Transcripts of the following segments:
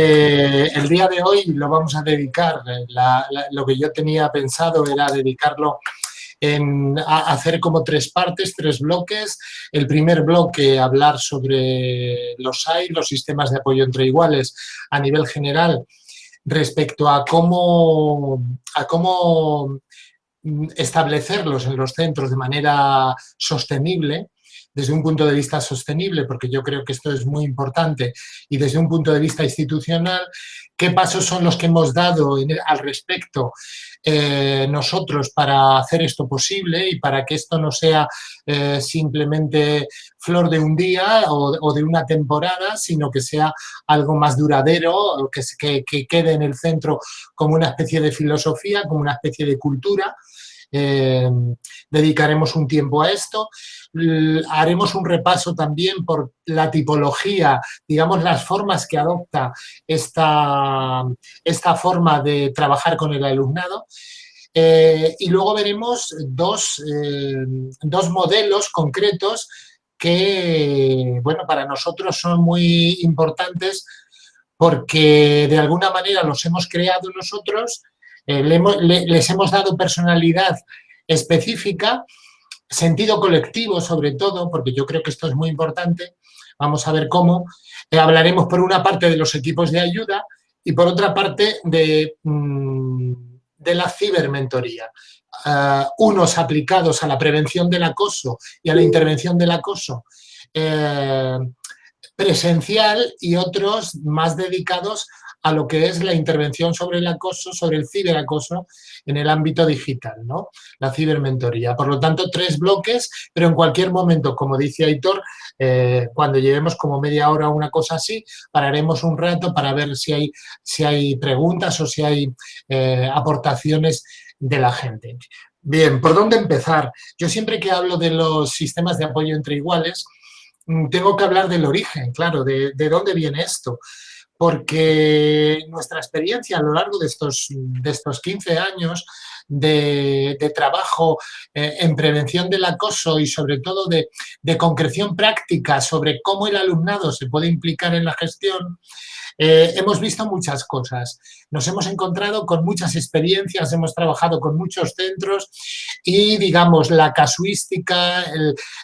Eh, el día de hoy lo vamos a dedicar, eh, lo que yo tenía pensado era dedicarlo a hacer como tres partes, tres bloques. El primer bloque, hablar sobre los SAI, los sistemas de apoyo entre iguales a nivel general, respecto a cómo, a cómo establecerlos en los centros de manera sostenible, desde un punto de vista sostenible, porque yo creo que esto es muy importante, y desde un punto de vista institucional, qué pasos son los que hemos dado al respecto eh, nosotros para hacer esto posible y para que esto no sea eh, simplemente flor de un día o, de una temporada, sino que sea algo más duradero, que, que quede en el centro como una especie de filosofía, como una especie de cultura, eh, dedicaremos un tiempo a esto. Haremos un repaso también por la tipología, digamos, las formas que adopta esta, esta forma de trabajar con el alumnado. Eh, y luego veremos dos, eh, dos modelos concretos que, bueno, para nosotros son muy importantes porque de alguna manera los hemos creado nosotros eh, les hemos dado personalidad específica, sentido colectivo sobre todo, porque yo creo que esto es muy importante, vamos a ver cómo. Eh, hablaremos por una parte de los equipos de ayuda y por otra parte de, mm, de la cibermentoría. Uh, unos aplicados a la prevención del acoso y a la intervención del acoso eh, presencial y otros más dedicados a lo que es la intervención sobre el acoso, sobre el ciberacoso en el ámbito digital, ¿no? la cibermentoría. Por lo tanto, tres bloques, pero en cualquier momento, como dice Aitor, eh, cuando llevemos como media hora o una cosa así, pararemos un rato para ver si hay, si hay preguntas o si hay eh, aportaciones de la gente. Bien, ¿por dónde empezar? Yo siempre que hablo de los sistemas de apoyo entre iguales, mm, tengo que hablar del origen, claro, de, de dónde viene esto porque nuestra experiencia a lo largo de estos, de estos 15 años de, trabajo eh, en prevención del acoso y sobre todo de, de, concreción práctica sobre cómo el alumnado se puede implicar en la gestión, eh, hemos visto muchas cosas, nos hemos encontrado con muchas experiencias, hemos trabajado con muchos centros y, digamos, la casuística,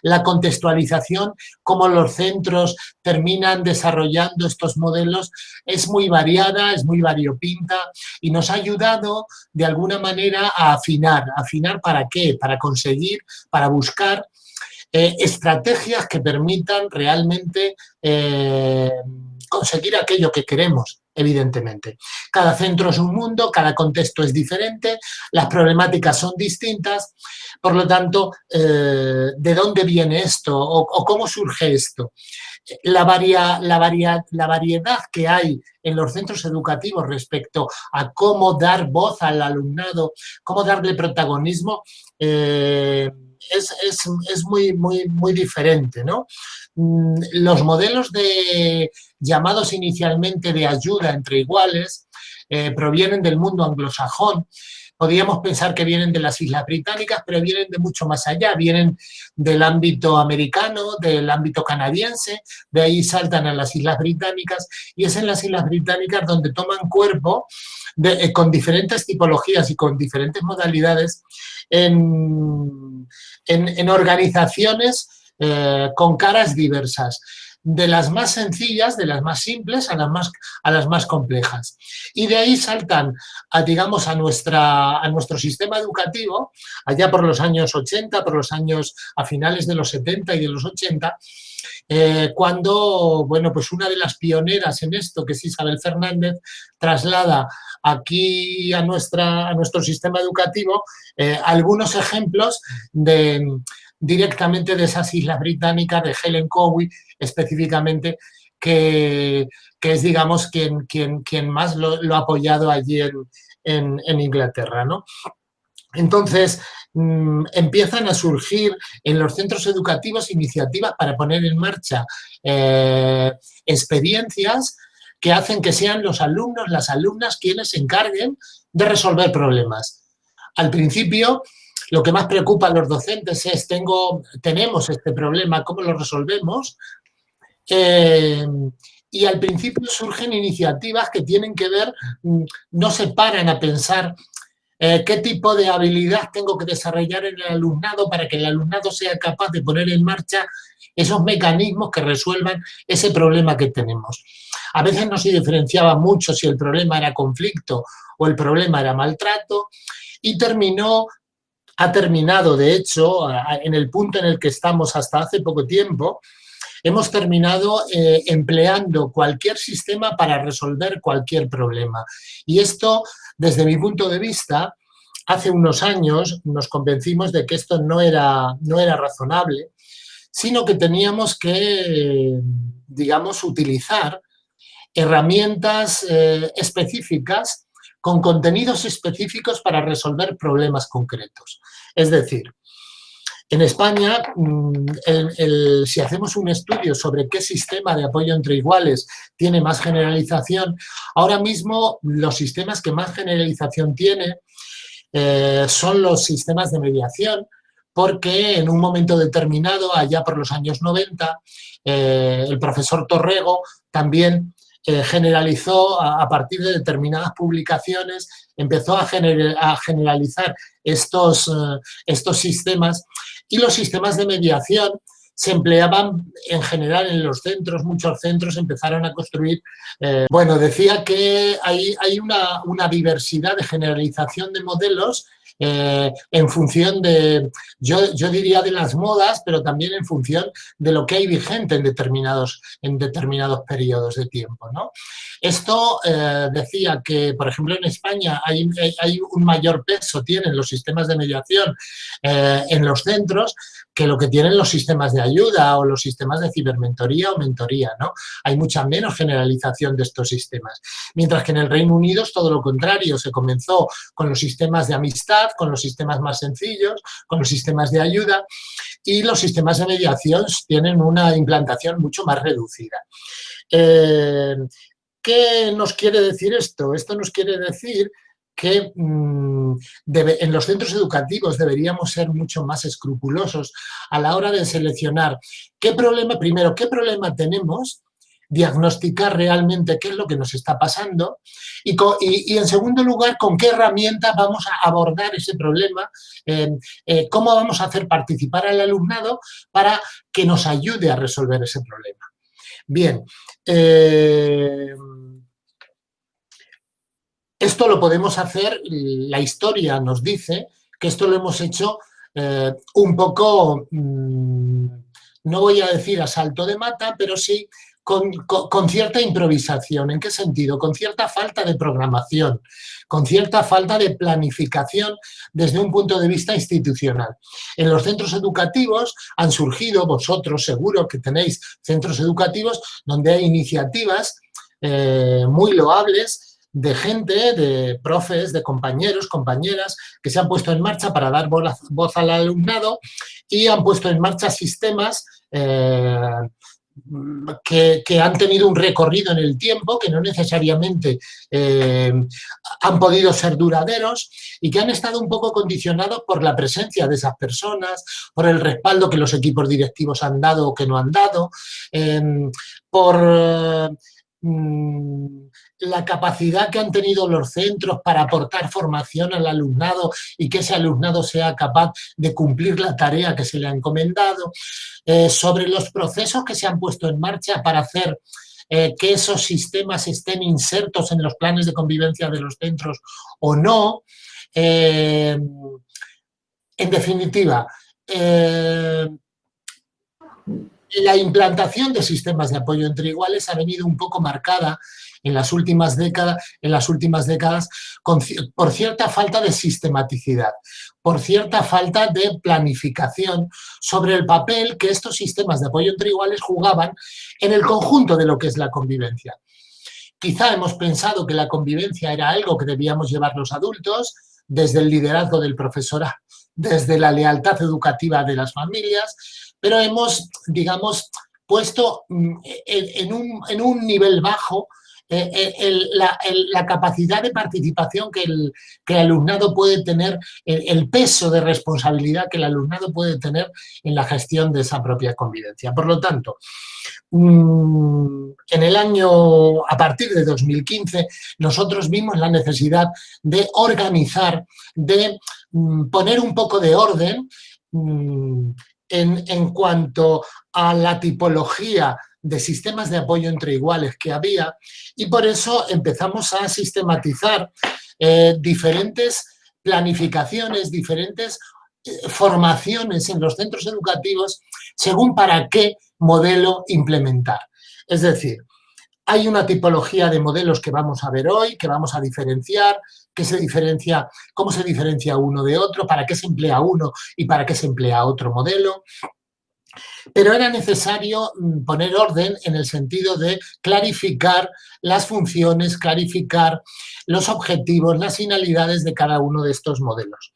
la contextualización, cómo los centros terminan desarrollando estos modelos, es muy variada, es muy variopinta y nos ha ayudado, de alguna manera, a afinar. ¿Afinar para qué? Para conseguir, para buscar eh, estrategias que permitan realmente eh, conseguir aquello que queremos, evidentemente. Cada centro es un mundo, cada contexto es diferente, las problemáticas son distintas, por lo tanto, eh, ¿de dónde viene esto o, cómo surge esto? La, la, la, variedad que hay en los centros educativos respecto a cómo dar voz al alumnado, cómo darle protagonismo, eh, es, muy, muy, muy diferente. ¿no? Mm, los modelos de llamados inicialmente de ayuda entre iguales eh, provienen del mundo anglosajón, podríamos pensar que vienen de las Islas Británicas, pero vienen de mucho más allá, vienen del ámbito americano, del ámbito canadiense, de ahí saltan a las Islas Británicas y es en las Islas Británicas donde toman cuerpo eh, con diferentes tipologías y con diferentes modalidades en, en, organizaciones eh, con caras diversas de las más sencillas, de las más simples a las más, a las más complejas. Y de ahí saltan, a, digamos, a, nuestra, a nuestro sistema educativo, allá por los años 80, por los años a finales de los 70 y de los 80, eh, cuando, bueno, pues una de las pioneras en esto, que es Isabel Fernández, traslada aquí a, nuestra, a nuestro sistema educativo eh, algunos ejemplos de, directamente de esas islas británicas, de Helen Cowie específicamente, que, es, digamos, quien, quien, quien más lo, ha apoyado allí en, Inglaterra. ¿no? Entonces, mm, empiezan a surgir en los centros educativos iniciativas para poner en marcha eh, experiencias que hacen que sean los alumnos, las alumnas quienes se encarguen de resolver problemas. Al principio, lo que más preocupa a los docentes es, tengo, tenemos este problema, ¿cómo lo resolvemos? Eh, y al principio surgen iniciativas que tienen que ver, mm, no se paran a pensar eh, qué tipo de habilidad tengo que desarrollar en el alumnado para que el alumnado sea capaz de poner en marcha esos mecanismos que resuelvan ese problema que tenemos. A veces no se diferenciaba mucho si el problema era conflicto o el problema era maltrato y terminó, ha terminado de hecho en el punto en el que estamos hasta hace poco tiempo, hemos terminado eh, empleando cualquier sistema para resolver cualquier problema. Y esto, desde mi punto de vista, hace unos años nos convencimos de que esto no era, no era razonable, sino que teníamos que, digamos, utilizar herramientas eh, específicas con contenidos específicos para resolver problemas concretos. Es decir, en España, mm, si hacemos un estudio sobre qué sistema de apoyo entre iguales tiene más generalización, ahora mismo los sistemas que más generalización tiene eh, son los sistemas de mediación, porque en un momento determinado, allá por los años 90, eh, el profesor Torrego también eh, generalizó a, partir de determinadas publicaciones, empezó a, generalizar estos, estos sistemas y los sistemas de mediación se empleaban en general en los centros, muchos centros empezaron a construir, eh, bueno, decía que hay, hay una, una, diversidad de generalización de modelos eh, en función de, yo, yo, diría de las modas, pero también en función de lo que hay vigente en determinados, en determinados periodos de tiempo. ¿no? Esto eh, decía que, por ejemplo, en España hay, un mayor peso, tienen los sistemas de mediación eh, en los centros, que lo que tienen los sistemas de ayuda o los sistemas de cibermentoría o mentoría, ¿no? Hay mucha menos generalización de estos sistemas. Mientras que en el Reino Unido es todo lo contrario, se comenzó con los sistemas de amistad, con los sistemas más sencillos, con los sistemas de ayuda y los sistemas de mediación tienen una implantación mucho más reducida. Eh, ¿Qué nos quiere decir esto? Esto nos quiere decir que mm, en los centros educativos deberíamos ser mucho más escrupulosos a la hora de seleccionar qué problema, primero, qué problema tenemos, diagnosticar realmente qué es lo que nos está pasando y, en segundo lugar, con qué herramienta vamos a abordar ese problema, eh, eh, cómo vamos a hacer participar al alumnado para que nos ayude a resolver ese problema. Bien, eh, esto lo podemos hacer, la historia nos dice que esto lo hemos hecho un poco, mm, no voy a decir a salto de mata, pero sí con, cierta improvisación. ¿En qué sentido? Con cierta falta de programación, con cierta falta de planificación desde un punto de vista institucional. En los centros educativos han surgido, vosotros seguro que tenéis centros educativos donde hay iniciativas eh, muy loables de gente, de profes, de compañeros, compañeras, que se han puesto en marcha para dar voz al alumnado y han puesto en marcha sistemas eh, que, han tenido un recorrido en el tiempo, que no necesariamente eh, han podido ser duraderos y que han estado un poco condicionados por la presencia de esas personas, por el respaldo que los equipos directivos han dado o que no han dado, eh, por Mm, la capacidad que han tenido los centros para aportar formación al alumnado y que ese alumnado sea capaz de cumplir la tarea que se le ha encomendado, eh, sobre los procesos que se han puesto en marcha para hacer eh, que esos sistemas estén insertos en los planes de convivencia de los centros o no. Eh, en definitiva, la implantación de sistemas de apoyo entre iguales ha venido un poco marcada en las últimas décadas, en las últimas décadas por cierta falta de sistematicidad, por cierta falta de planificación sobre el papel que estos sistemas de apoyo entre iguales jugaban en el conjunto de lo que es la convivencia. Quizá hemos pensado que la convivencia era algo que debíamos llevar los adultos, desde el liderazgo del profesorado, desde la lealtad educativa de las familias, pero hemos, digamos, puesto mm, en un, nivel bajo eh, eh, la, capacidad de participación que el, que alumnado puede tener, el, peso de responsabilidad que el alumnado puede tener en la gestión de esa propia convivencia. Por lo tanto, mm, en el año, a partir de 2015, nosotros vimos la necesidad de organizar, de mm, poner un poco de orden mm, en, en cuanto a la tipología de sistemas de apoyo entre iguales que había y por eso empezamos a sistematizar eh, diferentes planificaciones, diferentes eh, formaciones en los centros educativos según para qué modelo implementar. Es decir, hay una tipología de modelos que vamos a ver hoy, que vamos a diferenciar, que se diferencia, cómo se diferencia uno de otro, para qué se emplea uno y para qué se emplea otro modelo. Pero era necesario mm, poner orden en el sentido de clarificar las funciones, clarificar los objetivos, las finalidades de cada uno de estos modelos.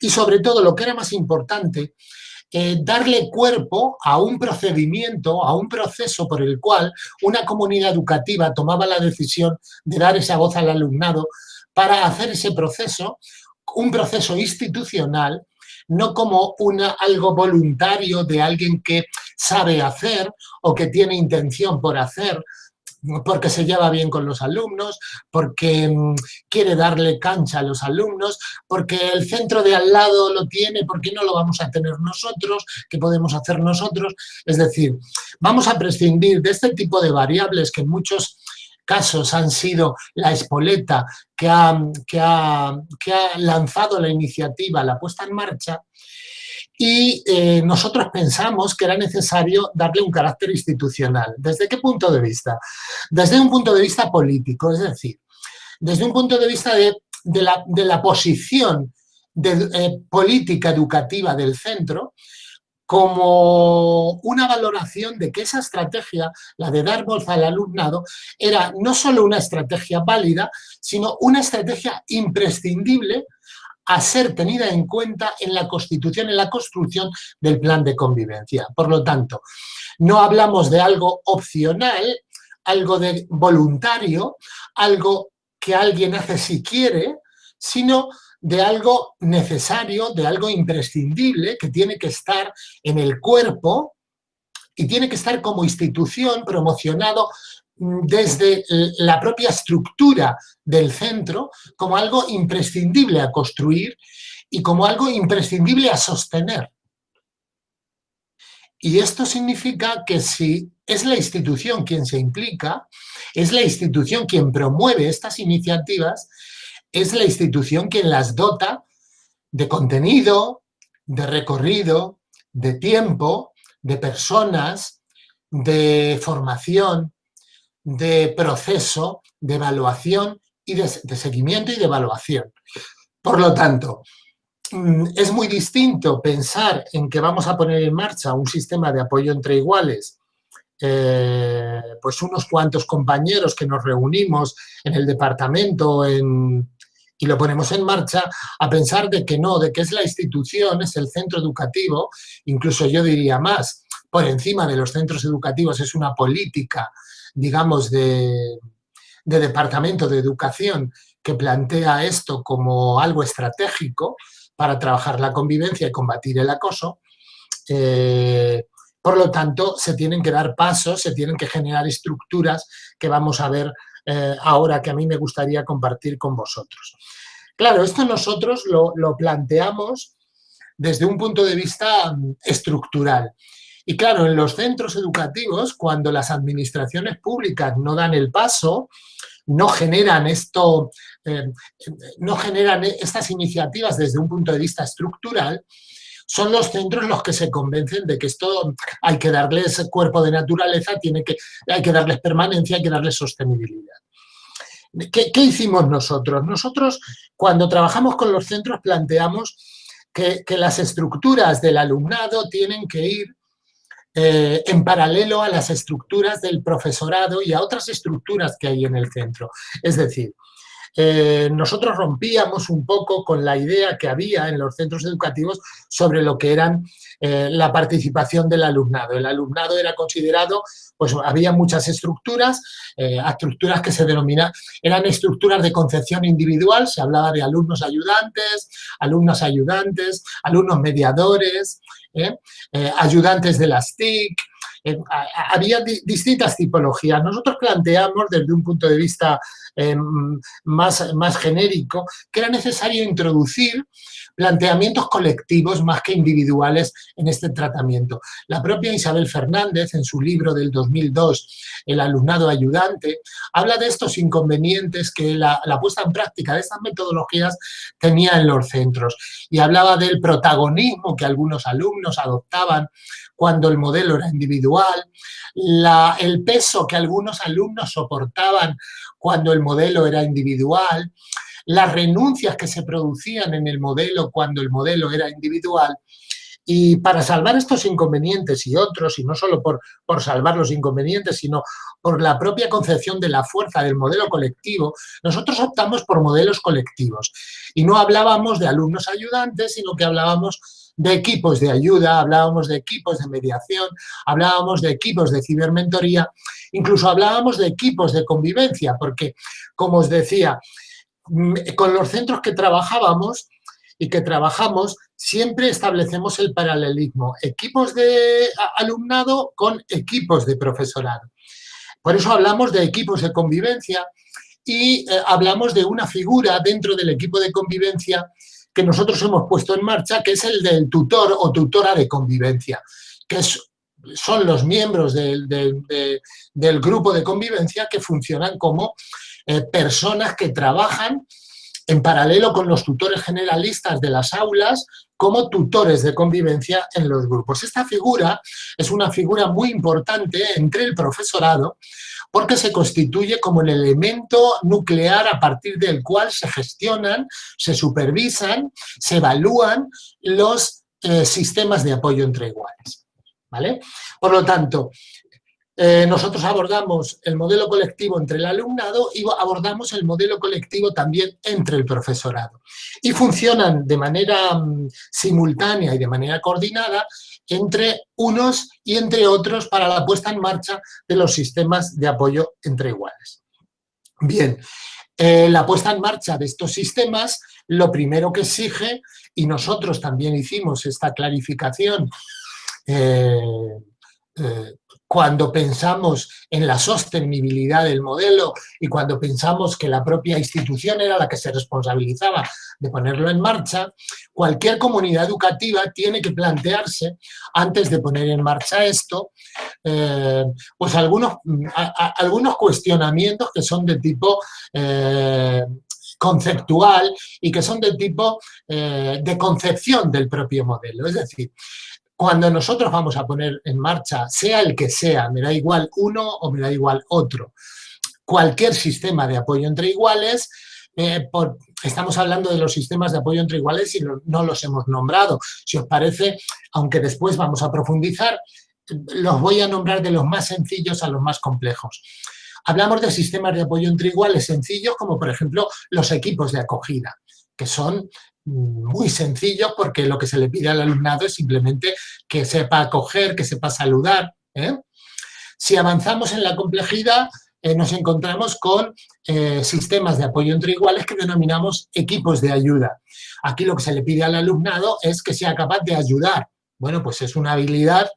Y sobre todo, lo que era más importante, eh, darle cuerpo a un procedimiento, a un proceso por el cual una comunidad educativa tomaba la decisión de dar esa voz al alumnado para hacer ese proceso, un proceso institucional no como una, algo voluntario de alguien que sabe hacer o que tiene intención por hacer, porque se lleva bien con los alumnos, porque mm, quiere darle cancha a los alumnos, porque el centro de al lado lo tiene, ¿por qué no lo vamos a tener nosotros? ¿Qué podemos hacer nosotros? Es decir, vamos a prescindir de este tipo de variables que muchos casos han sido la espoleta que ha, que ha, lanzado la iniciativa, la puesta en marcha, y eh, nosotros pensamos que era necesario darle un carácter institucional. ¿Desde qué punto de vista? Desde un punto de vista político, es decir, desde un punto de vista de, la, posición de, eh, política educativa del centro, como una valoración de que esa estrategia, la de dar voz al alumnado, era no solo una estrategia válida, sino una estrategia imprescindible a ser tenida en cuenta en la constitución, en la construcción del plan de convivencia. Por lo tanto, no hablamos de algo opcional, algo de voluntario, algo que alguien hace si quiere, sino de algo necesario, de algo imprescindible que tiene que estar en el cuerpo y tiene que estar como institución promocionado mm, desde la propia estructura del centro como algo imprescindible a construir y como algo imprescindible a sostener. Y esto significa que si es la institución quien se implica, es la institución quien promueve estas iniciativas, es la institución quien las dota de contenido, de recorrido, de tiempo, de personas, de formación, de proceso, de evaluación y de, seguimiento y de evaluación. Por lo tanto, mm, es muy distinto pensar en que vamos a poner en marcha un sistema de apoyo entre iguales eh, pues unos cuantos compañeros que nos reunimos en el departamento en, y lo ponemos en marcha, a pensar de que no, de que es la institución, es el centro educativo, incluso yo diría más, por encima de los centros educativos es una política, digamos, de, departamento de educación que plantea esto como algo estratégico para trabajar la convivencia y combatir el acoso, eh, por lo tanto, se tienen que dar pasos, se tienen que generar estructuras que vamos a ver eh, ahora que a mí me gustaría compartir con vosotros. Claro, esto nosotros lo, planteamos desde un punto de vista mm, estructural. Y claro, en los centros educativos, cuando las administraciones públicas no dan el paso, no generan esto, eh, no generan estas iniciativas desde un punto de vista estructural, son los centros los que se convencen de que esto hay que darles cuerpo de naturaleza, tiene que, hay que darles permanencia, hay que darles sostenibilidad. ¿Qué, hicimos nosotros? Nosotros, cuando trabajamos con los centros, planteamos que, las estructuras del alumnado tienen que ir eh, en paralelo a las estructuras del profesorado y a otras estructuras que hay en el centro. Es decir, eh, nosotros rompíamos un poco con la idea que había en los centros educativos sobre lo que eran eh, la participación del alumnado. El alumnado era considerado, pues había muchas estructuras, eh, estructuras que se denominan, eran estructuras de concepción individual, se hablaba de alumnos ayudantes, alumnos ayudantes, alumnos mediadores, ayudantes de las TIC, había distintas tipologías. Nosotros planteamos desde un punto de vista em, más, más genérico que era necesario introducir planteamientos colectivos más que individuales en este tratamiento. La propia Isabel Fernández, en su libro del 2002, El alumnado ayudante, habla de estos inconvenientes que la, la puesta en práctica de estas metodologías tenía en los centros y hablaba del protagonismo que algunos alumnos adoptaban cuando el modelo era individual, el peso que algunos alumnos soportaban cuando el modelo era individual, las renuncias que se producían en el modelo cuando el modelo era individual, y para salvar estos inconvenientes y otros, y no solo por, por, salvar los inconvenientes, sino por la propia concepción de la fuerza del modelo colectivo, nosotros optamos por modelos colectivos. Y no hablábamos de alumnos ayudantes, sino que hablábamos de equipos de ayuda, hablábamos de equipos de mediación, hablábamos de equipos de cibermentoría, incluso hablábamos de equipos de convivencia, porque, como os decía, mm, con los centros que trabajábamos y que trabajamos, siempre establecemos el paralelismo, equipos de alumnado con equipos de profesorado. Por eso hablamos de equipos de convivencia y eh, hablamos de una figura dentro del equipo de convivencia que nosotros hemos puesto en marcha, que es el del tutor o tutora de convivencia, que son los miembros del, grupo de convivencia que funcionan como eh, personas que trabajan en paralelo con los tutores generalistas de las aulas como tutores de convivencia en los grupos. Esta figura es una figura muy importante entre el profesorado porque se constituye como el elemento nuclear a partir del cual se gestionan, se supervisan, se evalúan los eh, sistemas de apoyo entre iguales. ¿vale? Por lo tanto, eh, nosotros abordamos el modelo colectivo entre el alumnado y abordamos el modelo colectivo también entre el profesorado. Y funcionan de manera mm, simultánea y de manera coordinada entre unos y entre otros para la puesta en marcha de los sistemas de apoyo entre iguales. Bien, eh, la puesta en marcha de estos sistemas, lo primero que exige, y nosotros también hicimos esta clarificación eh, cuando pensamos en la sostenibilidad del modelo y cuando pensamos que la propia institución era la que se responsabilizaba de ponerlo en marcha, cualquier comunidad educativa tiene que plantearse, antes de poner en marcha esto, eh, pues algunos, algunos cuestionamientos que son de tipo... Eh, conceptual y que son de tipo eh, de concepción del propio modelo. Es decir, cuando nosotros vamos a poner en marcha, sea el que sea, me da igual uno o me da igual otro, cualquier sistema de apoyo entre iguales, eh, estamos hablando de los sistemas de apoyo entre iguales y no los hemos nombrado. Si os parece, aunque después vamos a profundizar, los voy a nombrar de los más sencillos a los más complejos. Hablamos de sistemas de apoyo entre iguales sencillos, como por ejemplo los equipos de acogida, que son muy sencillo porque lo que se le pide al alumnado es simplemente que sepa acoger, que sepa saludar. ¿eh? Si avanzamos en la complejidad, eh, nos encontramos con eh, sistemas de apoyo entre iguales que denominamos equipos de ayuda. Aquí lo que se le pide al alumnado es que sea capaz de ayudar. Bueno, pues es una habilidad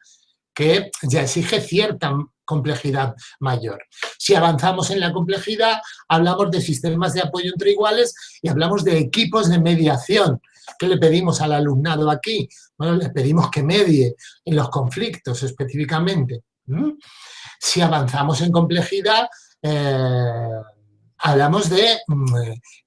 que ya exige cierta complejidad mayor. Si avanzamos en la complejidad, hablamos de sistemas de apoyo entre iguales y hablamos de equipos de mediación. ¿Qué le pedimos al alumnado aquí? Bueno, le pedimos que medie en los conflictos específicamente. Si avanzamos en complejidad, eh, hablamos mm,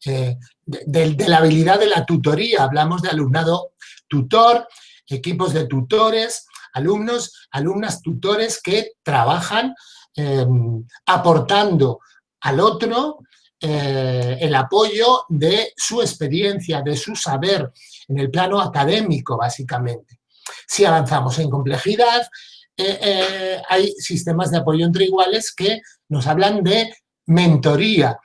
eh, de, de, la habilidad de la tutoría, hablamos de alumnado tutor, equipos de tutores, alumnos, alumnas, tutores que trabajan em, aportando al otro eh, el apoyo de su experiencia, de su saber, en el plano académico, básicamente. Si avanzamos en complejidad, eh, eh, hay sistemas de apoyo entre iguales que nos hablan de mentoría.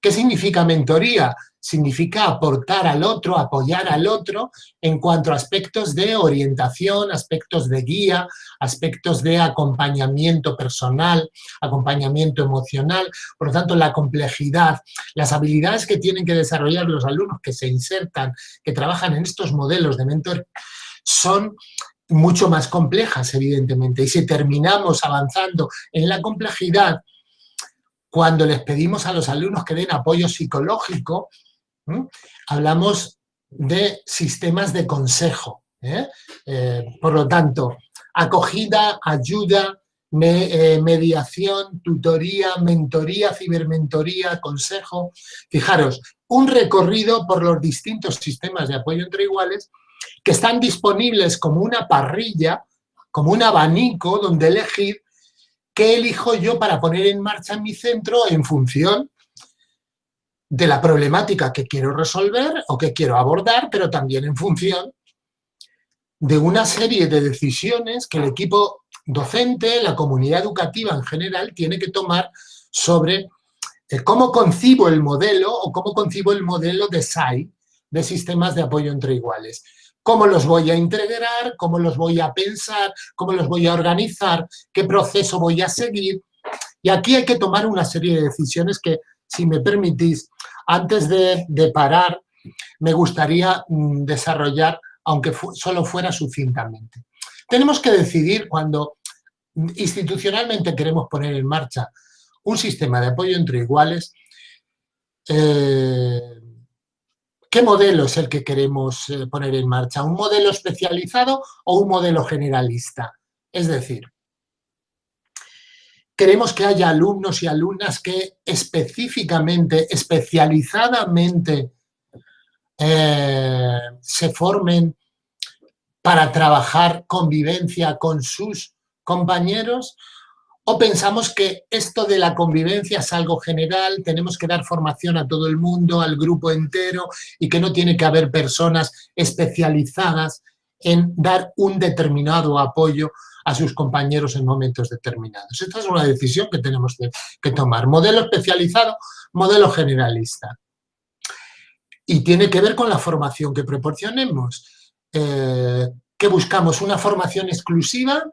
¿Qué significa mentoría? Significa aportar al otro, apoyar al otro en cuanto a aspectos de orientación, aspectos de guía, aspectos de acompañamiento personal, acompañamiento emocional. Por lo tanto, la complejidad, las habilidades que tienen que desarrollar los alumnos que se insertan, que trabajan en estos modelos de mentor, son mucho más complejas, evidentemente. Y si terminamos avanzando en la complejidad, cuando les pedimos a los alumnos que den apoyo psicológico, hablamos de sistemas de consejo. ¿eh? Eh, por lo tanto, acogida, ayuda, eh, mediación, tutoría, mentoría, cibermentoría, consejo. Fijaros, un recorrido por los distintos sistemas de apoyo entre iguales que están disponibles como una parrilla, como un abanico donde elegir ¿Qué elijo yo para poner en marcha en mi centro en función de la problemática que quiero resolver o que quiero abordar, pero también en función de una serie de decisiones que el equipo docente, la comunidad educativa en general, tiene que tomar sobre eh, cómo concibo el modelo o cómo concibo el modelo de SAI, de sistemas de apoyo entre iguales cómo los voy a integrar, cómo los voy a pensar, cómo los voy a organizar, qué proceso voy a seguir. Y aquí hay que tomar una serie de decisiones que, si me permitís, antes de, parar, me gustaría mm, desarrollar, aunque solo fuera sucintamente. Tenemos que decidir cuando institucionalmente queremos poner en marcha un sistema de apoyo entre iguales, eh, ¿Qué modelo es el que queremos eh, poner en marcha? ¿Un modelo especializado o un modelo generalista? Es decir, queremos que haya alumnos y alumnas que específicamente, especializadamente eh, se formen para trabajar convivencia con sus compañeros ¿O pensamos que esto de la convivencia es algo general, tenemos que dar formación a todo el mundo, al grupo entero, y que no tiene que haber personas especializadas en dar un determinado apoyo a sus compañeros en momentos determinados? Esta es una decisión que tenemos que, tomar. Modelo especializado, modelo generalista. Y tiene que ver con la formación que proporcionemos. Eh, ¿Qué buscamos? ¿Una formación exclusiva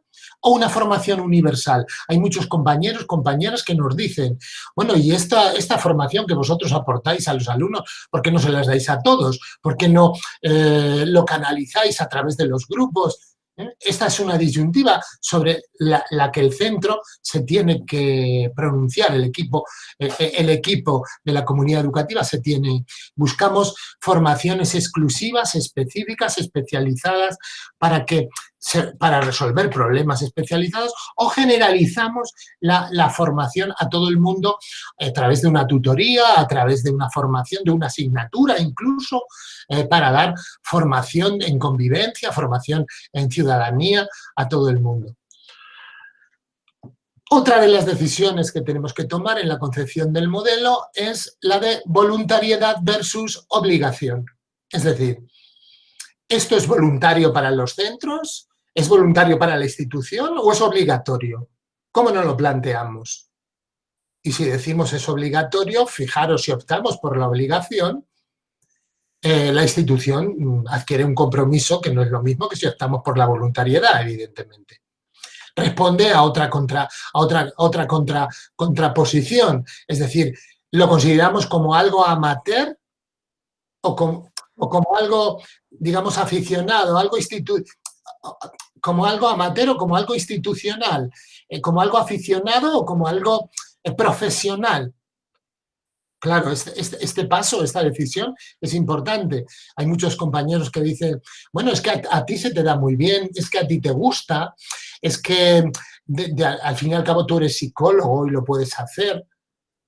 o una formación universal? Hay muchos compañeros, compañeras que nos dicen, bueno, y esta, esta formación que vosotros aportáis a los alumnos, ¿por qué no se las dais a todos? ¿Por qué no eh, lo canalizáis a través de los grupos? ¿Eh? Esta es una disyuntiva sobre la, que el centro se tiene que pronunciar, el equipo, eh, eh, el equipo de la comunidad educativa se tiene, buscamos formaciones exclusivas, específicas, especializadas, para que para resolver problemas especializados o generalizamos la, formación a todo el mundo a través de una tutoría, a través de una formación, de una asignatura incluso, eh, para dar formación en convivencia, formación en ciudadanía a todo el mundo. Otra de las decisiones que tenemos que tomar en la concepción del modelo es la de voluntariedad versus obligación. Es decir, ¿esto es voluntario para los centros? ¿Es voluntario para la institución o es obligatorio? ¿Cómo nos lo planteamos? Y si decimos es obligatorio, fijaros si optamos por la obligación, eh, la institución mm, adquiere un compromiso que no es lo mismo que si optamos por la voluntariedad, evidentemente. Responde a otra, contra, a otra, otra contra, contraposición, es decir, lo consideramos como algo amateur o como, o como algo, digamos, aficionado, algo institucional como algo amateur o como algo institucional, eh, como algo aficionado o como algo eh, profesional. Claro, este, este, este, paso, esta decisión es importante. Hay muchos compañeros que dicen, bueno, es que a, ti se te da muy bien, es que a ti te gusta, es que al fin y al cabo tú eres psicólogo y lo puedes hacer,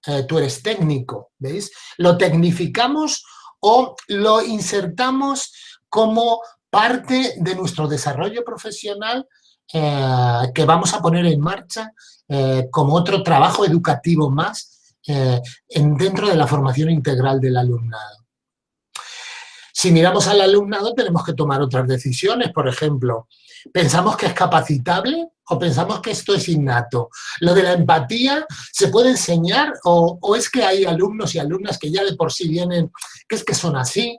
eh, tú eres técnico, ¿veis? Lo tecnificamos o lo insertamos como parte de nuestro desarrollo profesional eh, que vamos a poner en marcha eh, como otro trabajo educativo más eh, en, dentro de la formación integral del alumnado. Si miramos al alumnado tenemos que tomar otras decisiones, por ejemplo, ¿pensamos que es capacitable ¿O pensamos que esto es innato? ¿Lo de la empatía se puede enseñar o, es que hay alumnos y alumnas que ya de por sí vienen, que es que son así?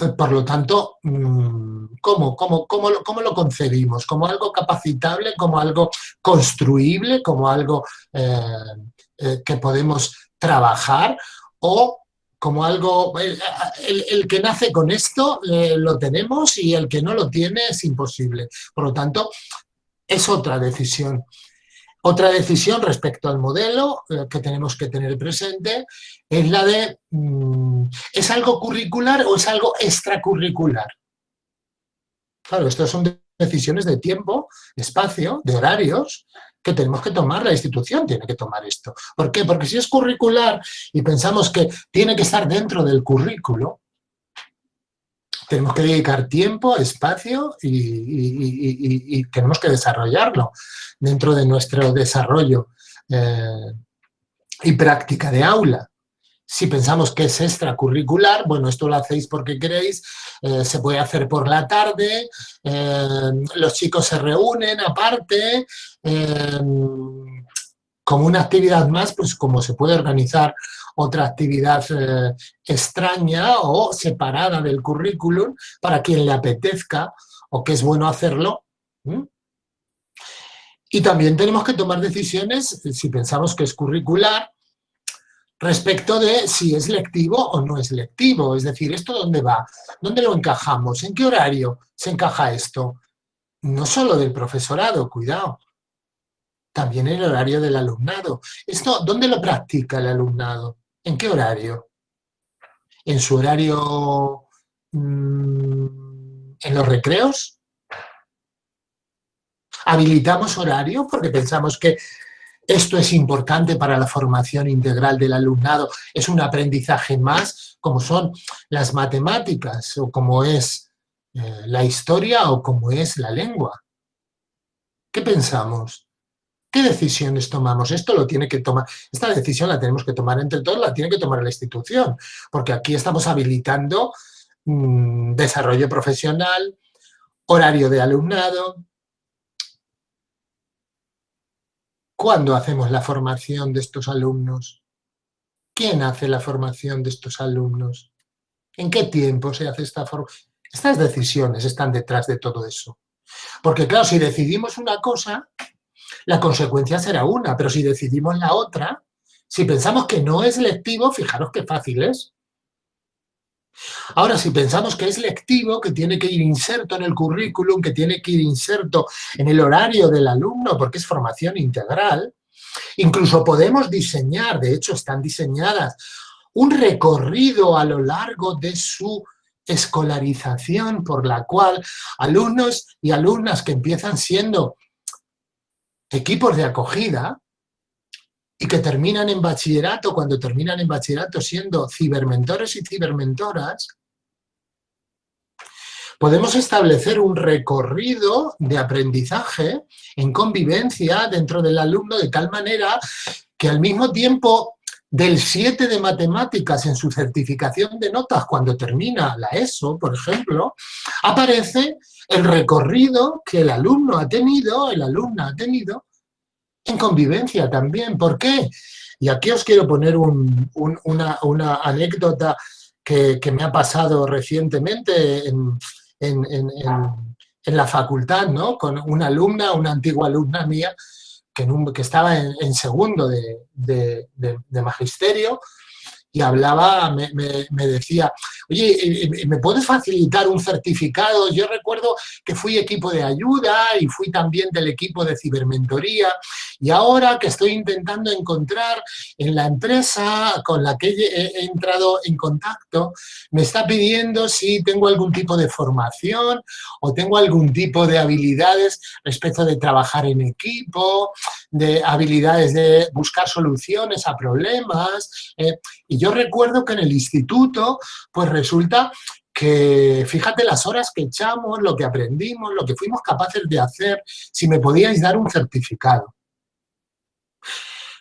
¿Eh? Por lo tanto, mm, ¿cómo, cómo, cómo, lo, ¿cómo, lo, concebimos? ¿Como algo capacitable, como algo construible, como algo eh, eh, que podemos trabajar? ¿O como algo, el, que nace con esto lo tenemos y el que no lo tiene es imposible. Por lo tanto, es otra decisión. Otra decisión respecto al modelo eh, que tenemos que tener presente es la de, mm, ¿es algo curricular o es algo extracurricular? Claro, estas son decisiones de tiempo, de espacio, de horarios, que tenemos que tomar, la institución tiene que tomar esto. ¿Por qué? Porque si es curricular y pensamos que tiene que estar dentro del currículo, tenemos que dedicar tiempo, espacio y, tenemos que desarrollarlo dentro de nuestro desarrollo eh, y práctica de aula. Si pensamos que es extracurricular, bueno, esto lo hacéis porque queréis, eh, se puede hacer por la tarde, eh, los chicos se reúnen aparte, como una actividad más, pues como se puede organizar otra actividad eh, extraña o separada del currículum para quien le apetezca o que es bueno hacerlo. Y también tenemos que tomar decisiones, si pensamos que es curricular, respecto de si es lectivo o no es lectivo. Es decir, ¿esto dónde va? ¿Dónde lo encajamos? ¿En qué horario se encaja esto? No solo del profesorado, cuidado, también el horario del alumnado. ¿Esto dónde lo practica el alumnado? ¿En qué horario? ¿En su horario mm, en los recreos? ¿Habilitamos horario porque pensamos que esto es importante para la formación integral del alumnado? ¿Es un aprendizaje más como son las matemáticas o como es eh, la historia o como es la lengua? ¿Qué pensamos? ¿Qué decisiones tomamos? Esto lo tiene que tomar, esta decisión la tenemos que tomar entre todos, la tiene que tomar la institución, porque aquí estamos habilitando mm, desarrollo profesional, horario de alumnado. ¿Cuándo hacemos la formación de estos alumnos? ¿Quién hace la formación de estos alumnos? ¿En qué tiempo se hace esta formación? Estas decisiones están detrás de todo eso. Porque claro, si decidimos una cosa, la consecuencia será una, pero si decidimos la otra, si pensamos que no es lectivo, fijaros qué fácil es. Ahora, si pensamos que es lectivo, que tiene que ir inserto en el currículum, que tiene que ir inserto en el horario del alumno, porque es formación integral, incluso podemos diseñar, de hecho están diseñadas, un recorrido a lo largo de su escolarización por la cual alumnos y alumnas que empiezan siendo equipos de acogida y que terminan en bachillerato, cuando terminan en bachillerato siendo cibermentores y cibermentoras, podemos establecer un recorrido de aprendizaje en convivencia dentro del alumno de tal manera que al mismo tiempo del 7 de matemáticas en su certificación de notas cuando termina la ESO, por ejemplo, aparece el recorrido que el alumno ha tenido, el alumna ha tenido, en convivencia también. ¿Por qué? Y aquí os quiero poner una, anécdota que, me ha pasado recientemente en, la facultad, ¿no? Con una alumna, una antigua alumna mía, que, estaba en, segundo de magisterio, y hablaba, me, decía, oye, ¿me puedes facilitar un certificado? Yo recuerdo que fui equipo de ayuda y fui también del equipo de cibermentoría y ahora que estoy intentando encontrar en la empresa con la que he entrado en contacto, me está pidiendo si tengo algún tipo de formación o tengo algún tipo de habilidades respecto de trabajar en equipo, de habilidades de buscar soluciones a problemas. Eh, y yo recuerdo que en el instituto, pues resulta que fíjate las horas que echamos, lo que aprendimos, lo que fuimos capaces de hacer, si me podíais dar un certificado.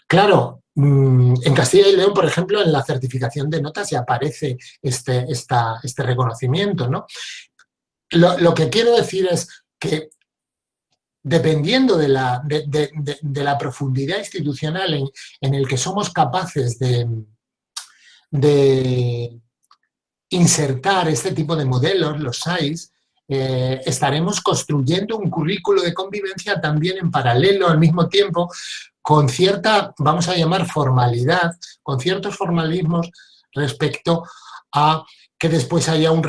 Claro, mm, en Castilla y León, por ejemplo, en la certificación de notas ya aparece este, este reconocimiento, ¿no? Lo, lo que quiero decir es que dependiendo de la, de, la profundidad institucional en, en, el que somos capaces de, de insertar este tipo de modelos, los SAIS, eh, estaremos construyendo un currículo de convivencia también en paralelo, al mismo tiempo, con cierta, vamos a llamar formalidad, con ciertos formalismos respecto a que después haya un,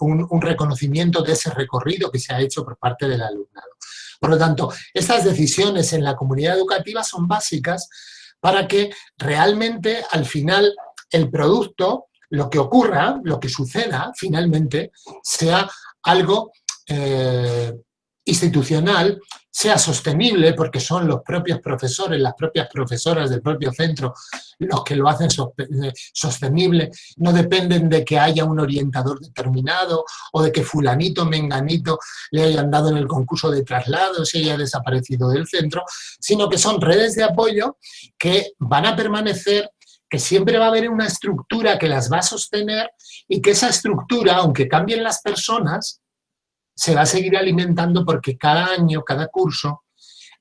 un, un, reconocimiento de ese recorrido que se ha hecho por parte del alumnado. Por lo tanto, estas decisiones en la comunidad educativa son básicas para que realmente al final el producto, lo que ocurra, lo que suceda finalmente, sea algo eh, institucional sea sostenible, porque son los propios profesores, las propias profesoras del propio centro los que lo hacen eh, sostenible, no dependen de que haya un orientador determinado o de que fulanito, menganito le hayan dado en el concurso de traslados y haya desaparecido del centro, sino que son redes de apoyo que van a permanecer que siempre va a haber una estructura que las va a sostener y que esa estructura, aunque cambien las personas, se va a seguir alimentando porque cada año, cada curso,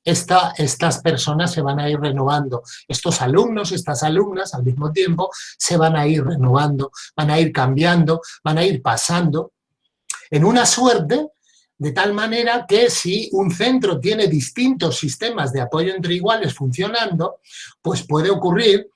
esta, estas personas se van a ir renovando. Estos alumnos, estas alumnas, al mismo tiempo, se van a ir renovando, van a ir cambiando, van a ir pasando, en una suerte de tal manera que si un centro tiene distintos sistemas de apoyo entre iguales funcionando, pues puede ocurrir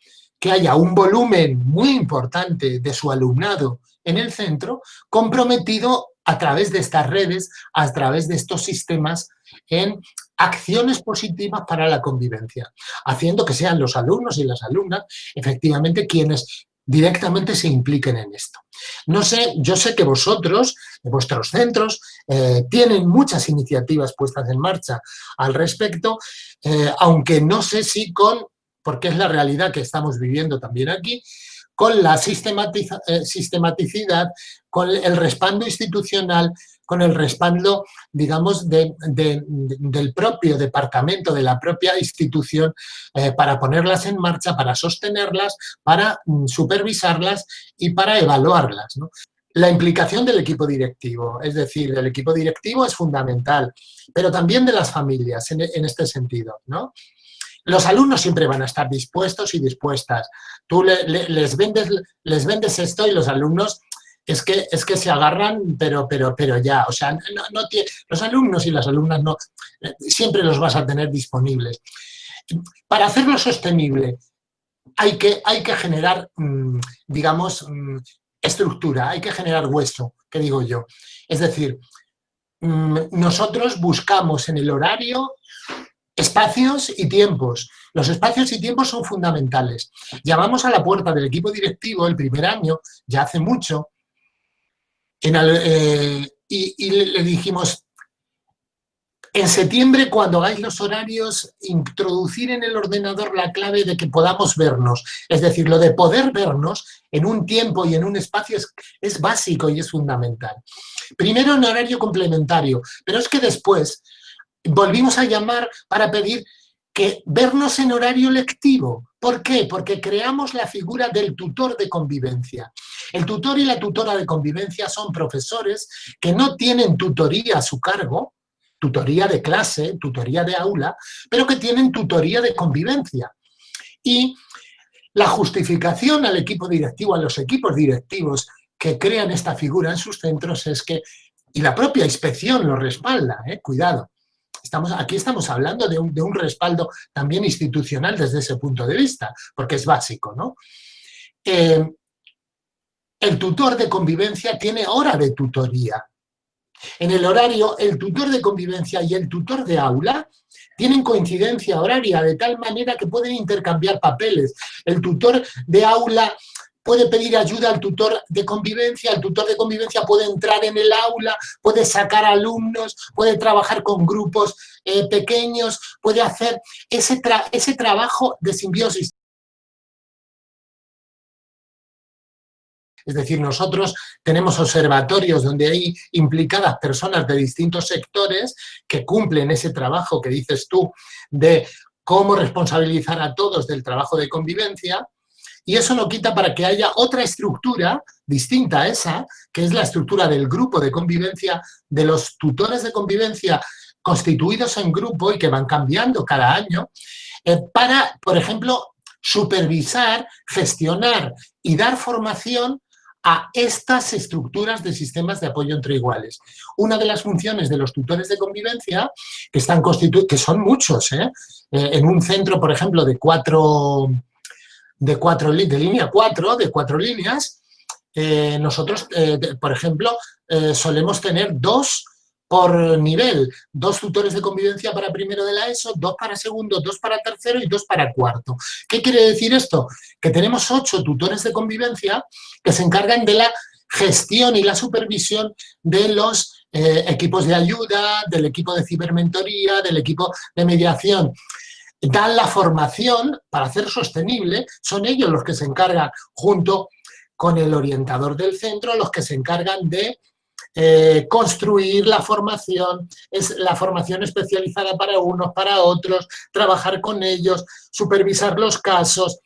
que haya un volumen muy importante de su alumnado en el centro comprometido a través de estas redes, a través de estos sistemas en acciones positivas para la convivencia, haciendo que sean los alumnos y las alumnas efectivamente quienes directamente se impliquen en esto. No sé, yo sé que vosotros, vuestros centros, eh, tienen muchas iniciativas puestas en marcha al respecto, eh, aunque no sé si con porque es la realidad que estamos viviendo también aquí, con la eh, sistematicidad, con el respaldo institucional, con el respaldo, digamos, del propio departamento, de la propia institución, eh, para ponerlas en marcha, para sostenerlas, para mm, supervisarlas y para evaluarlas. La implicación del equipo directivo, es decir, el equipo directivo es fundamental, pero también de las familias en, en este sentido, ¿no? Los alumnos siempre van a estar dispuestos y dispuestas. Tú les, vendes, les vendes esto y los alumnos es que, es que se agarran, pero, pero, pero ya, o sea, no, los alumnos y las alumnas no, siempre los vas a tener disponibles. Para hacerlo sostenible hay que, hay que generar, mm, digamos, mm, estructura, hay que generar hueso, que digo yo. Es decir, mm, nosotros buscamos en el horario Espacios y tiempos. Los espacios y tiempos son fundamentales. Llamamos a la puerta del equipo directivo el primer año, ya hace mucho, eh, y, le dijimos, en septiembre, cuando hagáis los horarios, introducir en el ordenador la clave de que podamos vernos. Es decir, lo de poder vernos en un tiempo y en un espacio es, es básico y es fundamental. Primero en horario complementario, pero es que después volvimos a llamar para pedir que vernos en horario lectivo. ¿Por qué? Porque creamos la figura del tutor de convivencia. El tutor y la tutora de convivencia son profesores que no tienen tutoría a su cargo, tutoría de clase, tutoría de aula, pero que tienen tutoría de convivencia. Y la justificación al equipo directivo, a los equipos directivos que crean esta figura en sus centros es que, y la propia inspección lo respalda, ¿eh? cuidado, Estamos, aquí estamos hablando de un, respaldo también institucional desde ese punto de vista, porque es básico, ¿no? Eh, el tutor de convivencia tiene hora de tutoría. En el horario, el tutor de convivencia y el tutor de aula tienen coincidencia horaria de tal manera que pueden intercambiar papeles. El tutor de aula puede pedir ayuda al tutor de convivencia, el tutor de convivencia puede entrar en el aula, puede sacar alumnos, puede trabajar con grupos eh, pequeños, puede hacer ese, ese trabajo de simbiosis. Es decir, nosotros tenemos observatorios donde hay implicadas personas de distintos sectores que cumplen ese trabajo que dices tú de cómo responsabilizar a todos del trabajo de convivencia, y eso no quita para que haya otra estructura distinta a esa, que es la estructura del grupo de convivencia, de los tutores de convivencia constituidos en grupo y que van cambiando cada año, eh, para, por ejemplo, supervisar, gestionar y dar formación a estas estructuras de sistemas de apoyo entre iguales. Una de las funciones de los tutores de convivencia, que, están que son muchos, ¿eh? Eh, en un centro, por ejemplo, de cuatro, de cuatro de línea de cuatro líneas, eh, nosotros, por ejemplo, solemos tener dos por nivel, dos tutores de convivencia para primero de la ESO, dos para segundo, dos para tercero y dos para cuarto. ¿Qué quiere decir esto? Que tenemos ocho tutores de convivencia que se encargan de la gestión y la supervisión de los eh, equipos de ayuda, del equipo de cibermentoría, del equipo de mediación. Dan la formación para hacer sostenible, son ellos los que se encargan junto con el orientador del centro, los que se encargan de eh, construir la formación, es la formación especializada para unos, para otros, trabajar con ellos, supervisar los casos,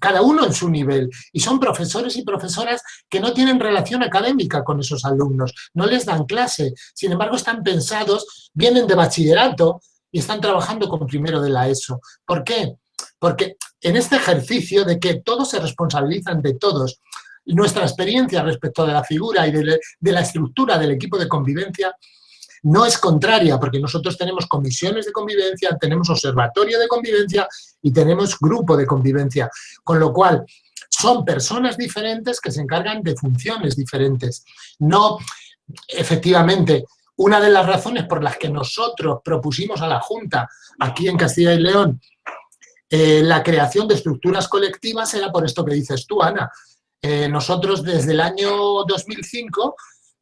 cada uno en su nivel. Y son profesores y profesoras que no tienen relación académica con esos alumnos, no les dan clase, sin embargo están pensados, vienen de bachillerato y están trabajando con primero de la ESO. ¿Por qué? Porque en este ejercicio de que todos se responsabilizan de todos, nuestra experiencia respecto de la figura y de, la estructura del equipo de convivencia no es contraria, porque nosotros tenemos comisiones de convivencia, tenemos observatorio de convivencia y tenemos grupo de convivencia, con lo cual son personas diferentes que se encargan de funciones diferentes. No, efectivamente, una de las razones por las que nosotros propusimos a la Junta, aquí en Castilla y León, eh, la creación de estructuras colectivas era por esto que dices tú, Ana, eh, nosotros desde el año 2005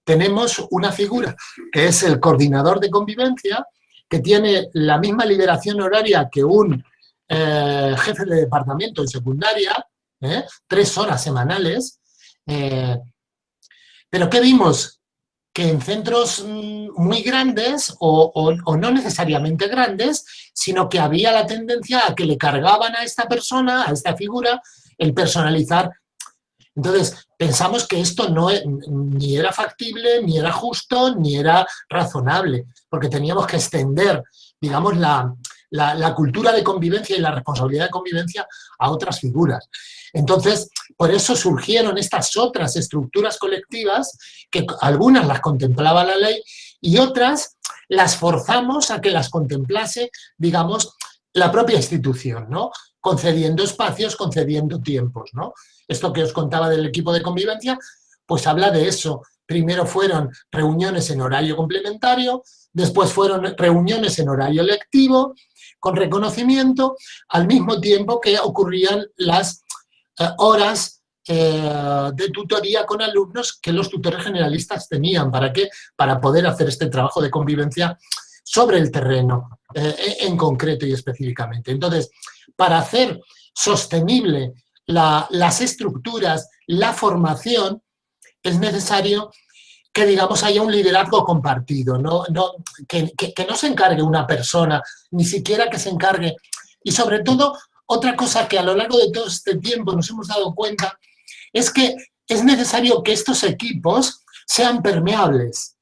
tenemos una figura que es el coordinador de convivencia, que tiene la misma liberación horaria que un eh, jefe de departamento en secundaria, tres horas semanales, pero ¿qué vimos? Que en centros mm, muy grandes, o, no necesariamente grandes, sino que había la tendencia a que le cargaban a esta persona, a esta figura, el personalizar entonces, pensamos que esto no e, ni era factible, ni era justo, ni era razonable, porque teníamos que extender, digamos, la, cultura de convivencia y la responsabilidad de convivencia a otras figuras. Entonces, por eso surgieron estas otras estructuras colectivas, que algunas las contemplaba la ley y otras las forzamos a que las contemplase, digamos, la propia institución, ¿no? concediendo espacios, concediendo tiempos, ¿no? Esto que os contaba del equipo de convivencia, pues habla de eso. Primero fueron reuniones en horario complementario, después fueron reuniones en horario lectivo, con reconocimiento, al mismo tiempo que ocurrían las eh, horas eh, de tutoría con alumnos que los tutores generalistas tenían. ¿Para qué? Para poder hacer este trabajo de convivencia sobre el terreno, eh, en concreto y específicamente. Entonces, para hacer sostenible las estructuras, la formación, es necesario que, digamos, haya un liderazgo compartido, ¿no? que, no se encargue una persona, ni siquiera que se encargue. Y sobre todo, otra cosa que a lo largo de todo este tiempo nos hemos dado cuenta, es que es necesario que estos equipos sean permeables,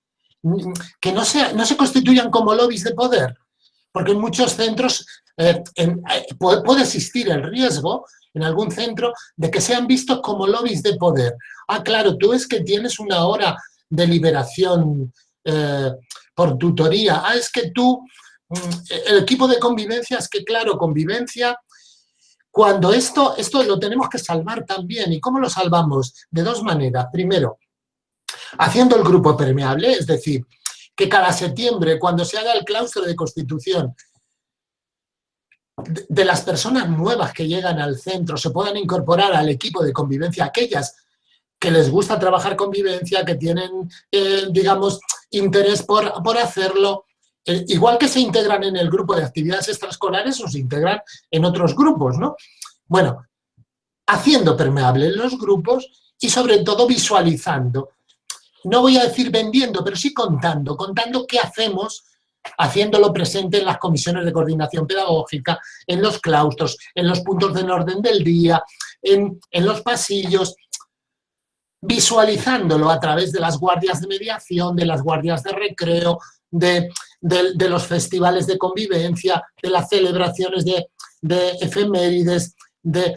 que no, no se constituyan como lobbies de poder, porque en muchos centros eh, eh, puede, existir el riesgo en algún centro de que sean vistos como lobbies de poder. Ah, claro, tú es que tienes una hora de liberación eh, por tutoría. Ah, es que tú, mm, el equipo de convivencia, es que claro, convivencia, cuando esto, esto lo tenemos que salvar también. ¿Y cómo lo salvamos? De dos maneras. Primero, haciendo el grupo permeable, es decir, que cada septiembre, cuando se haga el claustro de constitución, de las personas nuevas que llegan al centro se puedan incorporar al equipo de convivencia, aquellas que les gusta trabajar convivencia, que tienen, eh, digamos, interés por, por hacerlo, eh, igual que se integran en el grupo de actividades extraescolares o se integran en otros grupos, ¿no? Bueno, haciendo permeables los grupos y sobre todo visualizando. No voy a decir vendiendo, pero sí contando, contando qué hacemos haciéndolo presente en las comisiones de coordinación pedagógica, en los claustros, en los puntos de orden del día, en, los pasillos, visualizándolo a través de las guardias de mediación, de las guardias de recreo, de de, los festivales de convivencia, de las celebraciones de, efemérides, de,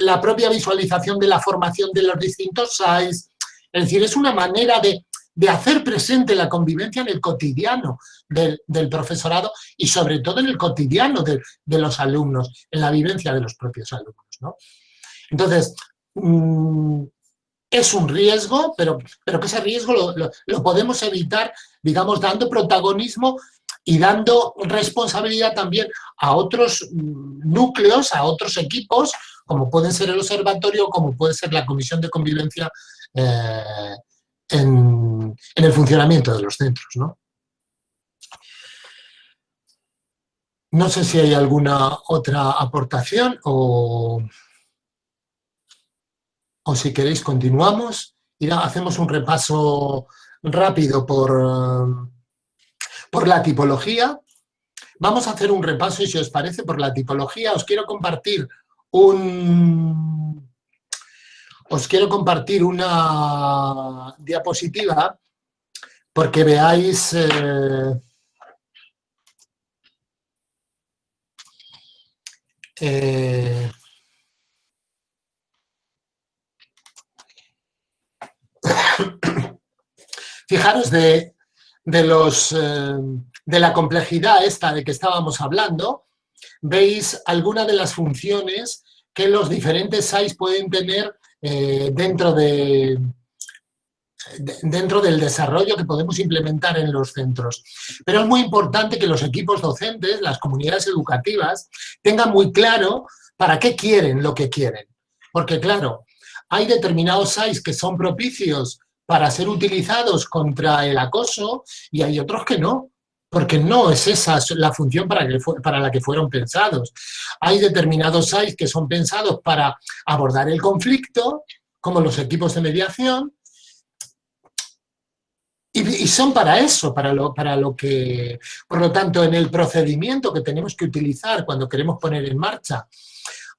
la propia visualización de la formación de los distintos SAIs. Es decir, es una manera de, hacer presente la convivencia en el cotidiano del, profesorado y sobre todo en el cotidiano de, los alumnos, en la vivencia de los propios alumnos. Entonces, mm, es un riesgo, pero, pero que ese riesgo lo, podemos evitar, digamos, dando protagonismo y dando responsabilidad también a otros mm, núcleos, a otros equipos, como pueden ser el observatorio, como puede ser la comisión de convivencia eh, en, en, el funcionamiento de los centros. ¿no? no sé si hay alguna otra aportación o o si queréis continuamos y hacemos un repaso rápido por, por la tipología. Vamos a hacer un repaso y si os parece por la tipología os quiero compartir un... Os quiero compartir una diapositiva porque veáis... Eh, eh, Fijaros de, los, eh, de la complejidad esta de que estábamos hablando, veis algunas de las funciones que los diferentes SAIs pueden tener eh, dentro, de, dentro del desarrollo que podemos implementar en los centros. Pero es muy importante que los equipos docentes, las comunidades educativas, tengan muy claro para qué quieren lo que quieren. Porque claro, hay determinados SAIs que son propicios para ser utilizados contra el acoso y hay otros que no, porque no es esa la función para, la que fueron pensados. Hay determinados SAIs que son pensados para abordar el conflicto, como los equipos de mediación, y, son para eso, para lo que... Por lo tanto, en el procedimiento que tenemos que utilizar cuando queremos poner en marcha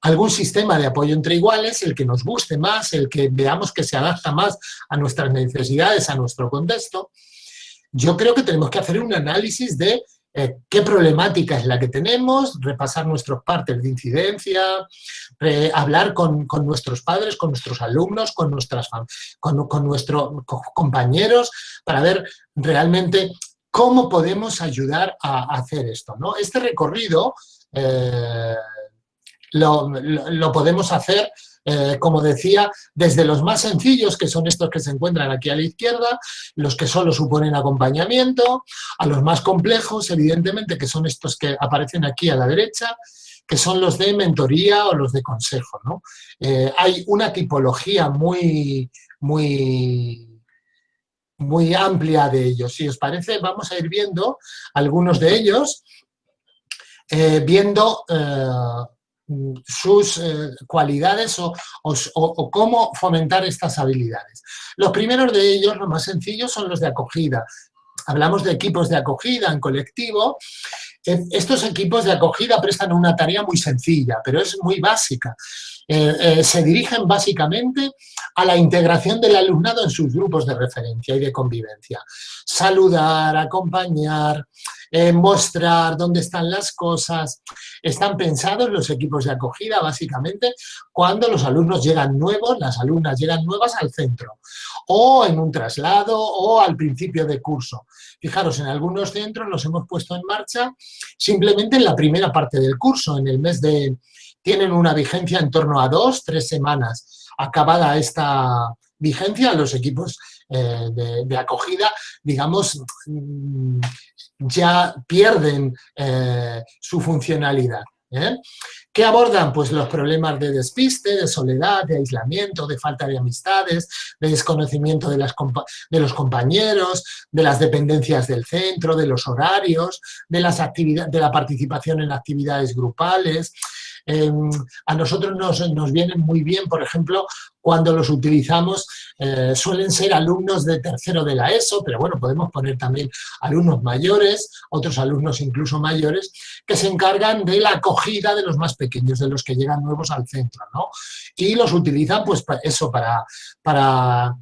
algún sistema de apoyo entre iguales, el que nos guste más, el que veamos que se adapta más a nuestras necesidades, a nuestro contexto, yo creo que tenemos que hacer un análisis de eh, qué problemática es la que tenemos, repasar nuestros partes de incidencia, hablar con, nuestros padres, con nuestros alumnos, con, nuestras, con, con nuestros compañeros, para ver realmente cómo podemos ayudar a, hacer esto. ¿no? Este recorrido eh, lo, podemos hacer, eh, como decía, desde los más sencillos, que son estos que se encuentran aquí a la izquierda, los que solo suponen acompañamiento, a los más complejos, evidentemente, que son estos que aparecen aquí a la derecha, que son los de mentoría o los de consejo. Eh, hay una tipología muy, muy, muy amplia de ellos. Si os parece, vamos a ir viendo algunos de ellos, eh, viendo sus eh, cualidades o, cómo fomentar estas habilidades. Los primeros de ellos, los más sencillos, son los de acogida. Hablamos de equipos de acogida en colectivo. Estos equipos de acogida prestan una tarea muy sencilla, pero es muy básica. Eh, eh, se dirigen básicamente a la integración del alumnado en sus grupos de referencia y de convivencia. Saludar, acompañar, eh, mostrar dónde están las cosas. Están pensados los equipos de acogida básicamente cuando los alumnos llegan nuevos, las alumnas llegan nuevas al centro o en un traslado o al principio de curso. Fijaros, en algunos centros los hemos puesto en marcha simplemente en la primera parte del curso, en el mes de... tienen una vigencia en torno a dos, tres semanas. Acabada esta vigencia, los equipos eh, de, acogida, digamos, mm, ya pierden eh, su funcionalidad. ¿eh? ¿Qué abordan? Pues los problemas de despiste, de soledad, de aislamiento, de falta de amistades, de desconocimiento de, los compañeros, de las dependencias del centro, de los horarios, de, las de la participación en actividades grupales, Em, a nosotros nos, vienen muy bien, por ejemplo, cuando los utilizamos, eh, suelen ser alumnos de tercero de la ESO, pero bueno, podemos poner también alumnos mayores, otros alumnos incluso mayores, que se encargan de la acogida de los más pequeños, de los que llegan nuevos al centro, ¿no? Y los utilizan, pues, eso, para, para,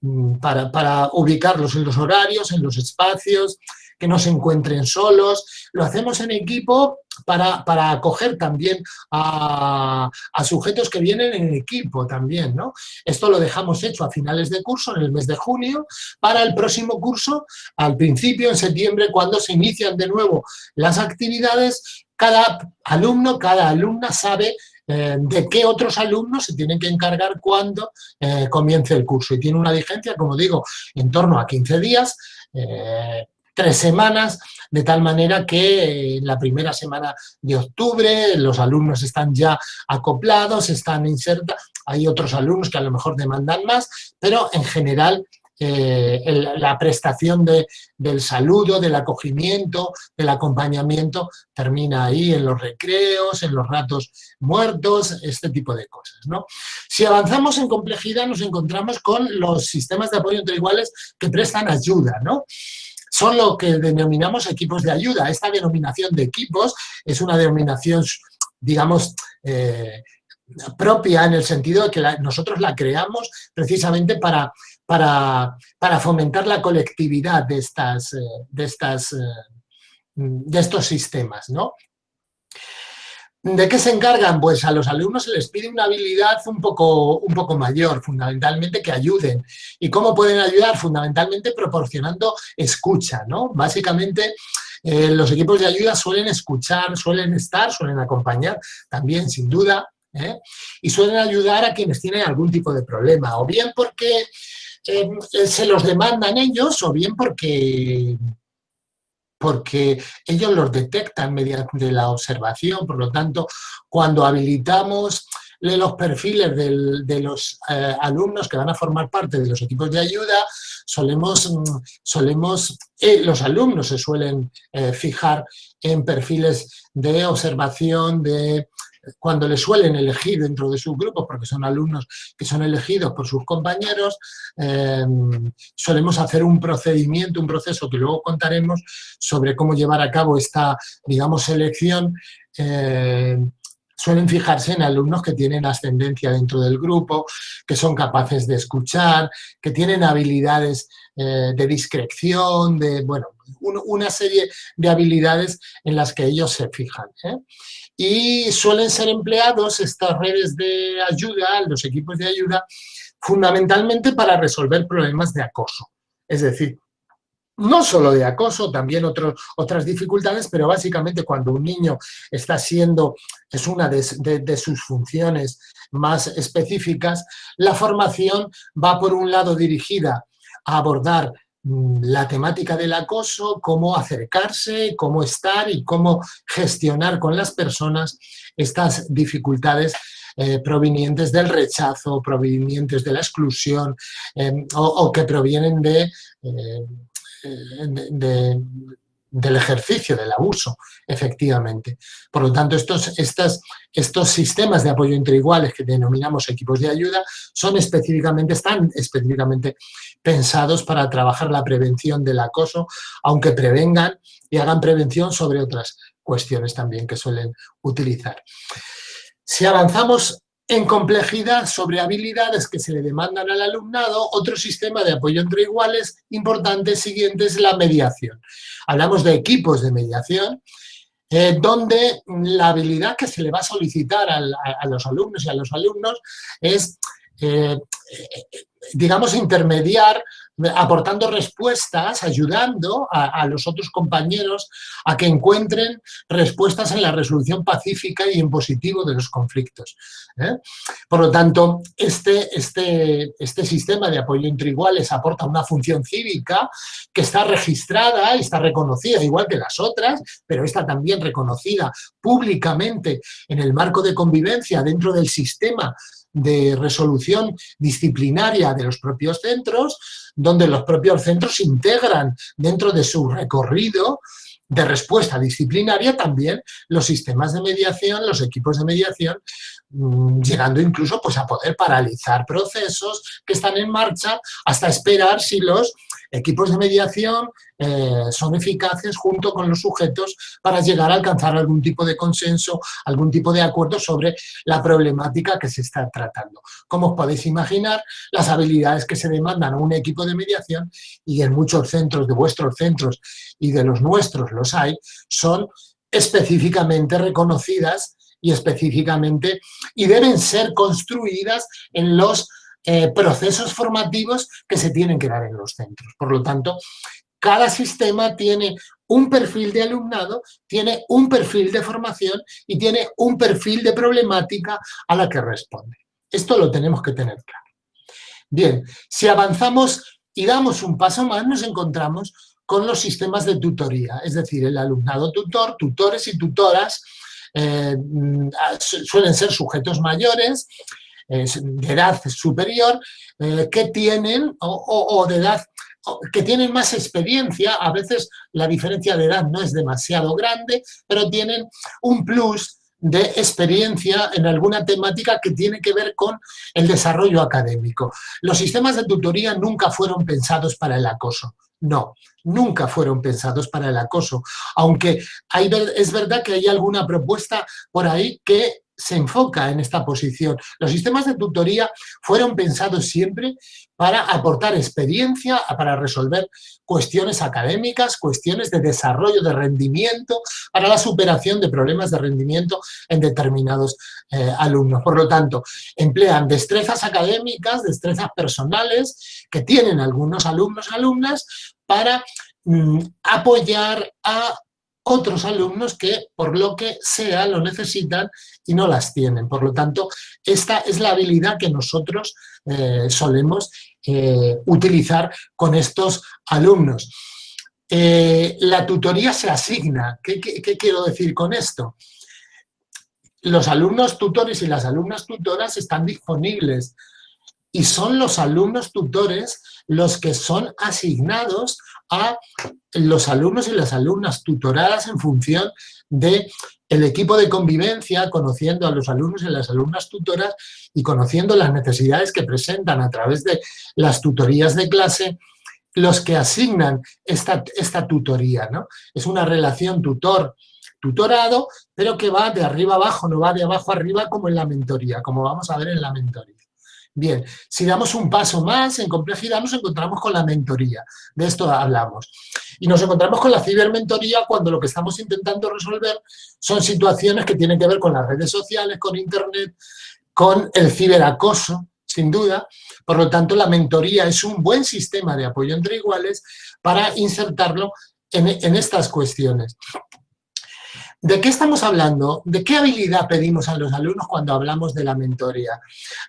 mm, para, para ubicarlos en los horarios, en los espacios, que no se encuentren solos, lo hacemos en equipo para, acoger también a, sujetos que vienen en equipo también, ¿no? Esto lo dejamos hecho a finales de curso, en el mes de junio, para el próximo curso, al principio, en septiembre, cuando se inician de nuevo las actividades, cada alumno, cada alumna sabe eh, de qué otros alumnos se tienen que encargar cuando eh, comience el curso. Y tiene una vigencia, como digo, en torno a 15 días, eh, tres semanas, de tal manera que en la primera semana de octubre los alumnos están ya acoplados, están insertados, hay otros alumnos que a lo mejor demandan más, pero en general eh, la prestación del saludo, del acogimiento, del acompañamiento, termina ahí en los recreos, en los ratos muertos, este tipo de cosas. ¿no? Si avanzamos en complejidad nos encontramos con los sistemas de apoyo entre iguales que prestan ayuda. ¿no? Son lo que denominamos equipos de ayuda. Esta denominación de equipos es una denominación, digamos, eh, propia en el sentido de que nosotros la creamos precisamente para, para, fomentar la colectividad de, estas, eh, de, estas, eh, de estos sistemas. ¿no? ¿De qué se encargan? Pues a los alumnos se les pide una habilidad un poco, un poco mayor, fundamentalmente que ayuden. ¿Y cómo pueden ayudar? Fundamentalmente proporcionando escucha, ¿no? Básicamente eh, los equipos de ayuda suelen escuchar, suelen estar, suelen acompañar también, sin duda, y suelen ayudar a quienes tienen algún tipo de problema, o bien porque eh, se los demandan ellos o bien porque, porque ellos los detectan mediante la observación, por lo tanto, cuando habilitamos los perfiles de los eh, alumnos que van a formar parte de los equipos de ayuda, solemos, solemos eh, los alumnos se suelen fijar en perfiles de observación, de cuando le suelen elegir dentro de sus grupos, porque son alumnos que son elegidos por sus compañeros, em, solemos hacer un procedimiento, un proceso que luego contaremos sobre cómo llevar a cabo esta, digamos, selección. Em, suelen fijarse en alumnos que tienen ascendencia dentro del grupo, que son capaces de escuchar, que tienen habilidades eh, de discreción, de, bueno, una serie de habilidades en las que ellos se fijan. ¿eh? y suelen ser empleados estas redes de ayuda, los equipos de ayuda, fundamentalmente para resolver problemas de acoso. Es decir, no solo de acoso, también otras dificultades, pero básicamente cuando un niño está siendo, es una de, sus funciones más específicas, la formación va por un lado dirigida a abordar la temática del acoso, cómo acercarse, cómo estar y cómo gestionar con las personas estas dificultades eh, provenientes del rechazo, provenientes de la exclusión em, o, que provienen de, eh, de, del ejercicio, del abuso, efectivamente. Por lo tanto, estos, estas, estos sistemas de apoyo entre iguales que denominamos equipos de ayuda son específicamente, están específicamente pensados para trabajar la prevención del acoso, aunque prevengan y hagan prevención sobre otras cuestiones también que suelen utilizar. Si avanzamos en complejidad sobre habilidades que se le demandan al alumnado, otro sistema de apoyo entre iguales importante siguiente es la mediación. Hablamos de equipos de mediación, eh, donde la habilidad que se le va a solicitar a, los alumnos y a los alumnos es, eh, digamos, intermediar aportando respuestas, ayudando a, los otros compañeros a que encuentren respuestas en la resolución pacífica y en positivo de los conflictos. ¿eh? Por lo tanto, este, este, este sistema de apoyo entre iguales aporta una función cívica que está registrada y está reconocida, igual que las otras, pero está también reconocida públicamente en el marco de convivencia dentro del sistema de resolución disciplinaria de los propios centros, donde los propios centros integran dentro de su recorrido de respuesta disciplinaria también los sistemas de mediación, los equipos de mediación, mm, llegando incluso pues, a poder paralizar procesos que están en marcha hasta esperar si los equipos de mediación eh, son eficaces junto con los sujetos para llegar a alcanzar algún tipo de consenso, algún tipo de acuerdo sobre la problemática que se está tratando. Como os podéis imaginar, las habilidades que se demandan a un equipo de mediación, y en muchos centros de vuestros centros y de los nuestros los hay, son específicamente reconocidas y específicamente, y deben ser construidas en los eh, procesos formativos que se tienen que dar en los centros. Por lo tanto, cada sistema tiene un perfil de alumnado, tiene un perfil de formación y tiene un perfil de problemática a la que responde. Esto lo tenemos que tener claro. Bien, si avanzamos y damos un paso más, nos encontramos con los sistemas de tutoría, es decir, el alumnado tutor, tutores y tutoras, eh, mm, suelen ser sujetos mayores, de edad superior, eh, que tienen, o, de edad que tienen más experiencia, a veces la diferencia de edad no es demasiado grande, pero tienen un plus de experiencia en alguna temática que tiene que ver con el desarrollo académico. Los sistemas de tutoría nunca fueron pensados para el acoso, no, nunca fueron pensados para el acoso, aunque es verdad que hay alguna propuesta por ahí que se enfoca en esta posición. Los sistemas de tutoría fueron pensados siempre para aportar experiencia, para resolver cuestiones académicas, cuestiones de desarrollo de rendimiento, para la superación de problemas de rendimiento en determinados eh, alumnos. Por lo tanto, emplean destrezas académicas, destrezas personales que tienen algunos alumnos y alumnas para mm, apoyar a otros alumnos que por lo que sea lo necesitan y no las tienen. Por lo tanto, esta es la habilidad que nosotros eh, solemos eh, utilizar con estos alumnos. Eh, la tutoría se asigna. ¿Qué, ¿Qué, quiero decir con esto? Los alumnos tutores y las alumnas tutoras están disponibles y son los alumnos tutores los que son asignados a los alumnos y las alumnas tutoradas en función de el equipo de convivencia, conociendo a los alumnos y las alumnas tutoras y conociendo las necesidades que presentan a través de las tutorías de clase, los que asignan esta, esta tutoría. ¿no? Es una relación tutor-tutorado, pero que va de arriba abajo, no va de abajo arriba como en la mentoría, como vamos a ver en la mentoría. Bien, si damos un paso más en complejidad nos encontramos con la mentoría, de esto hablamos. Y nos encontramos con la cibermentoría cuando lo que estamos intentando resolver son situaciones que tienen que ver con las redes sociales, con internet, con el ciberacoso, sin duda. Por lo tanto, la mentoría es un buen sistema de apoyo entre iguales para insertarlo en, estas cuestiones. ¿De qué estamos hablando? ¿De qué habilidad pedimos a los alumnos cuando hablamos de la mentoría?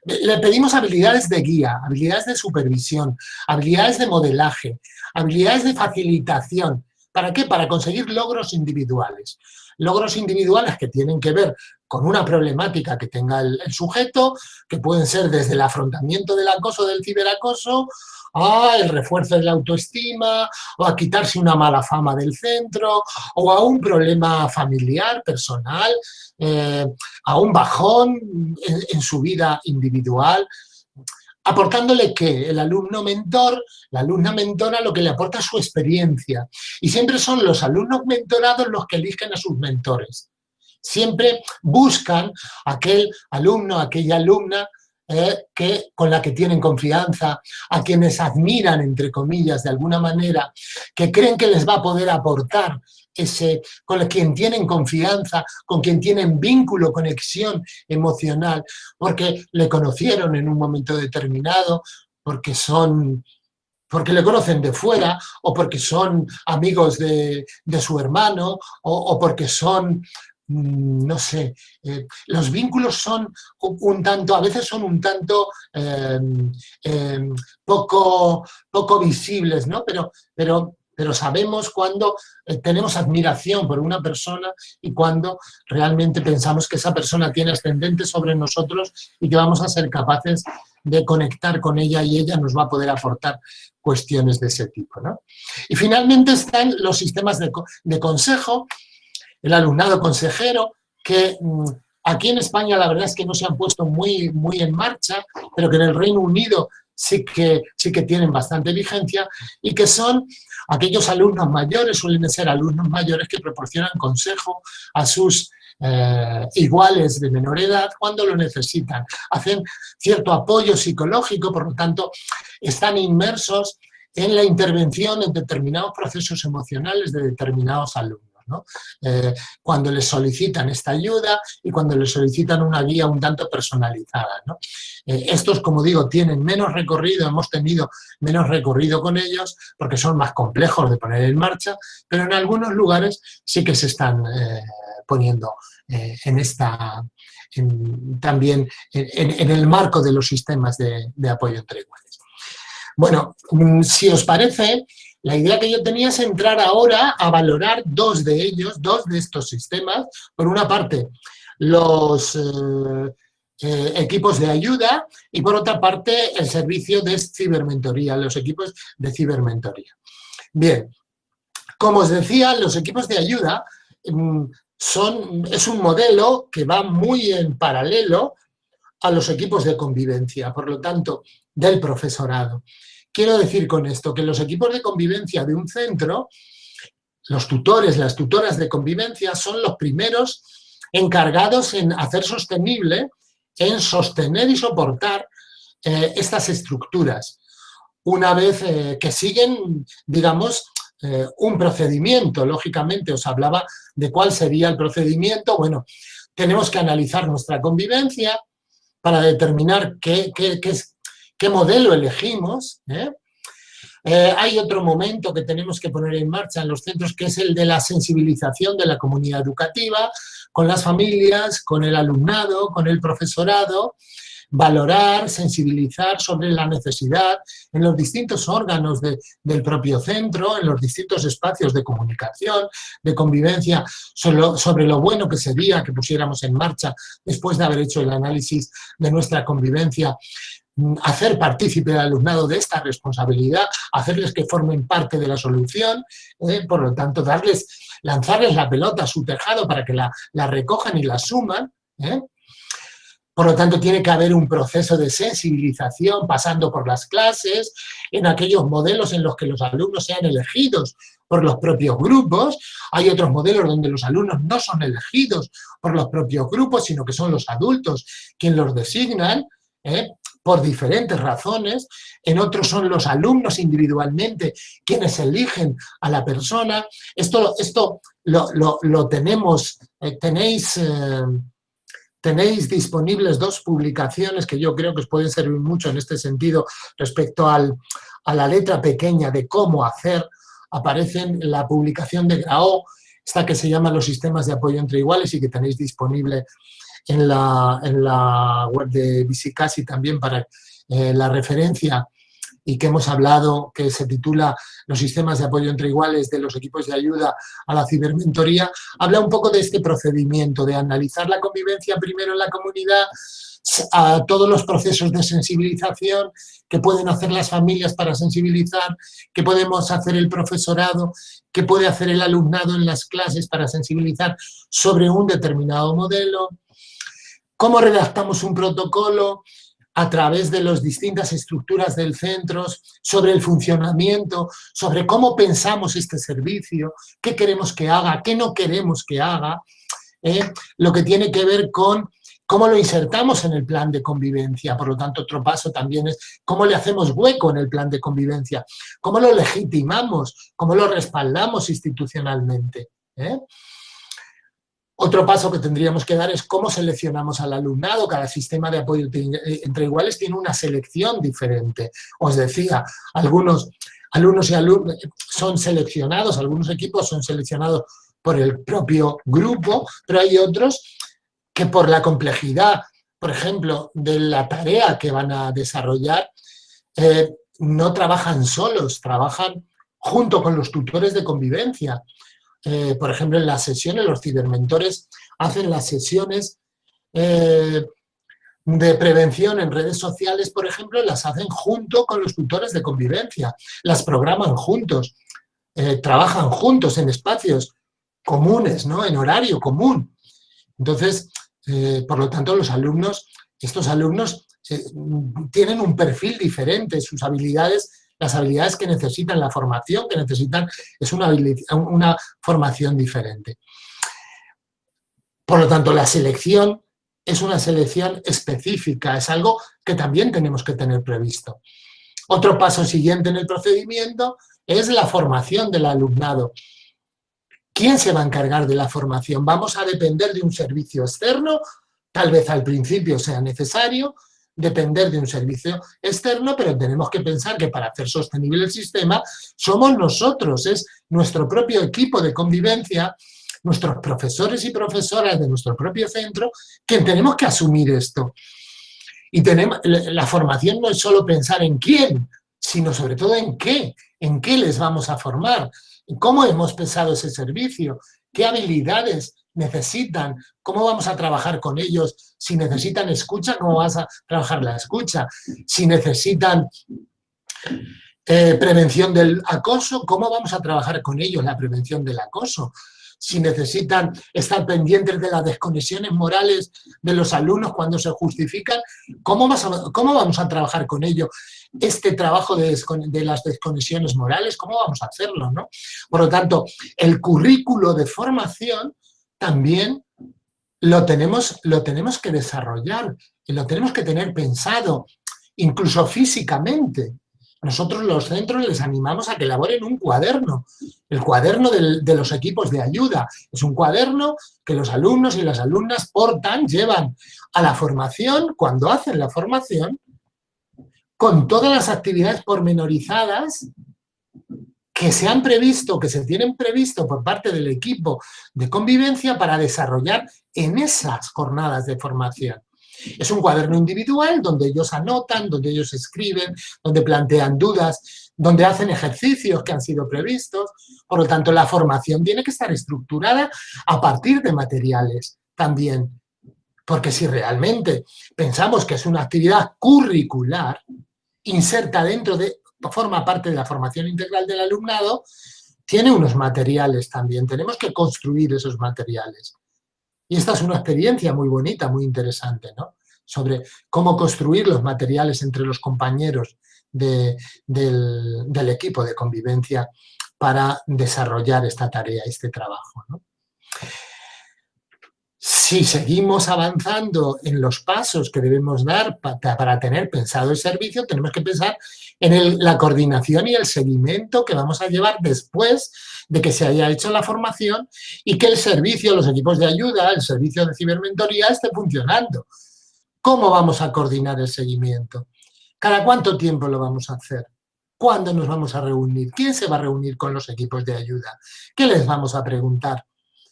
Le pedimos habilidades de guía, habilidades de supervisión, habilidades de modelaje, habilidades de facilitación. ¿Para qué? Para conseguir logros individuales. Logros individuales que tienen que ver con una problemática que tenga el, sujeto, que pueden ser desde el afrontamiento del acoso, del ciberacoso, a el refuerzo de la autoestima, o a quitarse una mala fama del centro, o a un problema familiar, personal, eh, a un bajón en, su vida individual, aportándole que el alumno mentor, la alumna mentora, lo que le aporta su experiencia. Y siempre son los alumnos mentorados los que eligen a sus mentores. Siempre buscan aquel alumno, aquella alumna eh, que, con la que tienen confianza, a quienes admiran, entre comillas, de alguna manera, que creen que les va a poder aportar ese, con quien tienen confianza, con quien tienen vínculo, conexión emocional, porque le conocieron en un momento determinado, porque son porque le conocen de fuera, o porque son amigos de, su hermano, o, porque son no sé, eh, los vínculos son un tanto, a veces son un tanto em, em, poco, poco visibles, ¿no? Pero, pero, pero sabemos cuando eh, tenemos admiración por una persona y cuando realmente pensamos que esa persona tiene ascendente sobre nosotros y que vamos a ser capaces de conectar con ella y ella nos va a poder aportar cuestiones de ese tipo. ¿no? Y finalmente están los sistemas de, de consejo, el alumnado consejero, que mm, aquí en España la verdad es que no se han puesto muy, muy en marcha, pero que en el Reino Unido sí que, sí que tienen bastante vigencia y que son aquellos alumnos mayores, suelen ser alumnos mayores que proporcionan consejo a sus eh, iguales de menor edad cuando lo necesitan. Hacen cierto apoyo psicológico, por lo tanto, están inmersos en la intervención en determinados procesos emocionales de determinados alumnos. Eh, cuando les solicitan esta ayuda y cuando les solicitan una guía un tanto personalizada. Eh, estos, como digo, tienen menos recorrido, hemos tenido menos recorrido con ellos porque son más complejos de poner en marcha, pero en algunos lugares sí que se están eh, poniendo en esta, también en, el marco de los sistemas de, de apoyo entre iguales. Bueno, mm, si os parece, la idea que yo tenía es entrar ahora a valorar dos de ellos, dos de estos sistemas. Por una parte, los eh, eh, equipos de ayuda y por otra parte, el servicio de cibermentoría, los equipos de cibermentoría. Bien, como os decía, los equipos de ayuda mm, son, es un modelo que va muy en paralelo a los equipos de convivencia, por lo tanto, del profesorado. Quiero decir con esto que los equipos de convivencia de un centro, los tutores, las tutoras de convivencia, son los primeros encargados en hacer sostenible, en sostener y soportar eh, estas estructuras. Una vez eh, que siguen, digamos, eh, un procedimiento, lógicamente os hablaba de cuál sería el procedimiento, bueno, tenemos que analizar nuestra convivencia para determinar qué, qué, qué, qué modelo elegimos. ¿eh? Eh, hay otro momento que tenemos que poner en marcha en los centros, que es el de la sensibilización de la comunidad educativa, con las familias, con el alumnado, con el profesorado, valorar, sensibilizar sobre la necesidad en los distintos órganos del propio centro, en los distintos espacios de comunicación, de convivencia, sobre lo bueno que sería que pusiéramos en marcha, después de haber hecho el análisis de nuestra convivencia, hacer partícipe al alumnado de esta responsabilidad, hacerles que formen parte de la solución, eh, por lo tanto, darles, lanzarles la pelota a su tejado para que la, recojan y la suman. Eh. Por lo tanto, tiene que haber un proceso de sensibilización pasando por las clases, en aquellos modelos en los que los alumnos sean elegidos por los propios grupos. Hay otros modelos donde los alumnos no son elegidos por los propios grupos, sino que son los adultos quienes los designan. ¿eh? Por diferentes razones, en otros son los alumnos individualmente quienes eligen a la persona. Esto, esto lo, tenemos, eh, tenéis, eh, tenéis disponibles dos publicaciones que yo creo que os pueden servir mucho en este sentido respecto al, a la letra pequeña de cómo hacer, aparecen en la publicación de Grao, esta que se llama Los sistemas de apoyo entre iguales y que tenéis disponible en la, en la web de Visicasi también para eh, la referencia y que hemos hablado, que se titula Los sistemas de apoyo entre iguales de los equipos de ayuda a la cibermentoría, habla un poco de este procedimiento, de analizar la convivencia primero en la comunidad, a todos los procesos de sensibilización que pueden hacer las familias para sensibilizar, que podemos hacer el profesorado, que puede hacer el alumnado en las clases para sensibilizar sobre un determinado modelo, cómo redactamos un protocolo a través de las distintas estructuras del centro, sobre el funcionamiento, sobre cómo pensamos este servicio, qué queremos que haga, qué no queremos que haga, ¿eh? lo que tiene que ver con cómo lo insertamos en el plan de convivencia. Por lo tanto, otro paso también es cómo le hacemos hueco en el plan de convivencia, cómo lo legitimamos, cómo lo respaldamos institucionalmente. ¿eh? Otro paso que tendríamos que dar es cómo seleccionamos al alumnado. Cada sistema de apoyo entre iguales tiene una selección diferente. Os decía, algunos alumnos y alumnos son seleccionados, algunos equipos son seleccionados por el propio grupo, pero hay otros que por la complejidad, por ejemplo, de la tarea que van a desarrollar, eh, no trabajan solos, trabajan junto con los tutores de convivencia. Eh, por ejemplo, en las sesiones, los cibermentores hacen las sesiones eh, de prevención en redes sociales, por ejemplo, las hacen junto con los tutores de convivencia, las programan juntos, eh, trabajan juntos en espacios comunes, ¿no? en horario común. Entonces, por lo tanto, los alumnos, estos alumnos tienen un perfil diferente, sus habilidades, las habilidades que necesitan, la formación que necesitan, es una, una formación diferente. Por lo tanto, la selección es una selección específica, es algo que también tenemos que tener previsto. Otro paso siguiente en el procedimiento es la formación del alumnado. ¿Quién se va a encargar de la formación? ¿Vamos a depender de un servicio externo? Tal vez al principio sea necesario depender de un servicio externo, pero tenemos que pensar que para hacer sostenible el sistema somos nosotros, es nuestro propio equipo de convivencia, nuestros profesores y profesoras de nuestro propio centro, quien tenemos que asumir esto. Y tenemos, la formación no es solo pensar en quién, sino sobre todo en qué, en qué les vamos a formar, cómo hemos pensado ese servicio, qué habilidades necesitan, cómo vamos a trabajar con ellos, si necesitan escucha, cómo vas a trabajar la escucha, si necesitan eh, prevención del acoso, cómo vamos a trabajar con ellos la prevención del acoso, si necesitan estar pendientes de las desconexiones morales de los alumnos cuando se justifican, ¿cómo, cómo vamos a trabajar con ello? Este trabajo de, las desconexiones morales, ¿cómo vamos a hacerlo? ¿no? Por lo tanto, el currículo de formación también lo tenemos, lo tenemos que desarrollar y lo tenemos que tener pensado, incluso físicamente. Nosotros los centros les animamos a que elaboren un cuaderno, el cuaderno de los equipos de ayuda. Es un cuaderno que los alumnos y las alumnas portan, llevan a la formación, cuando hacen la formación, con todas las actividades pormenorizadas que se han previsto, que se tienen previsto por parte del equipo de convivencia para desarrollar en esas jornadas de formación. Es un cuaderno individual donde ellos anotan, donde ellos escriben, donde plantean dudas, donde hacen ejercicios que han sido previstos. Por lo tanto, la formación tiene que estar estructurada a partir de materiales también. Porque si realmente pensamos que es una actividad curricular, inserta dentro de, forma parte de la formación integral del alumnado, tiene unos materiales también. Tenemos que construir esos materiales. Y esta es una experiencia muy bonita, muy interesante, ¿no? Sobre cómo construir los materiales entre los compañeros del, equipo de convivencia para desarrollar esta tarea, este trabajo. Si seguimos avanzando en los pasos que debemos dar para tener pensado el servicio, tenemos que pensar en la coordinación y el seguimiento que vamos a llevar después de que se haya hecho la formación y que el servicio, los equipos de ayuda, el servicio de cibermentoría esté funcionando. ¿Cómo vamos a coordinar el seguimiento? ¿Cada cuánto tiempo lo vamos a hacer? ¿Cuándo nos vamos a reunir? ¿Quién se va a reunir con los equipos de ayuda? ¿Qué les vamos a preguntar?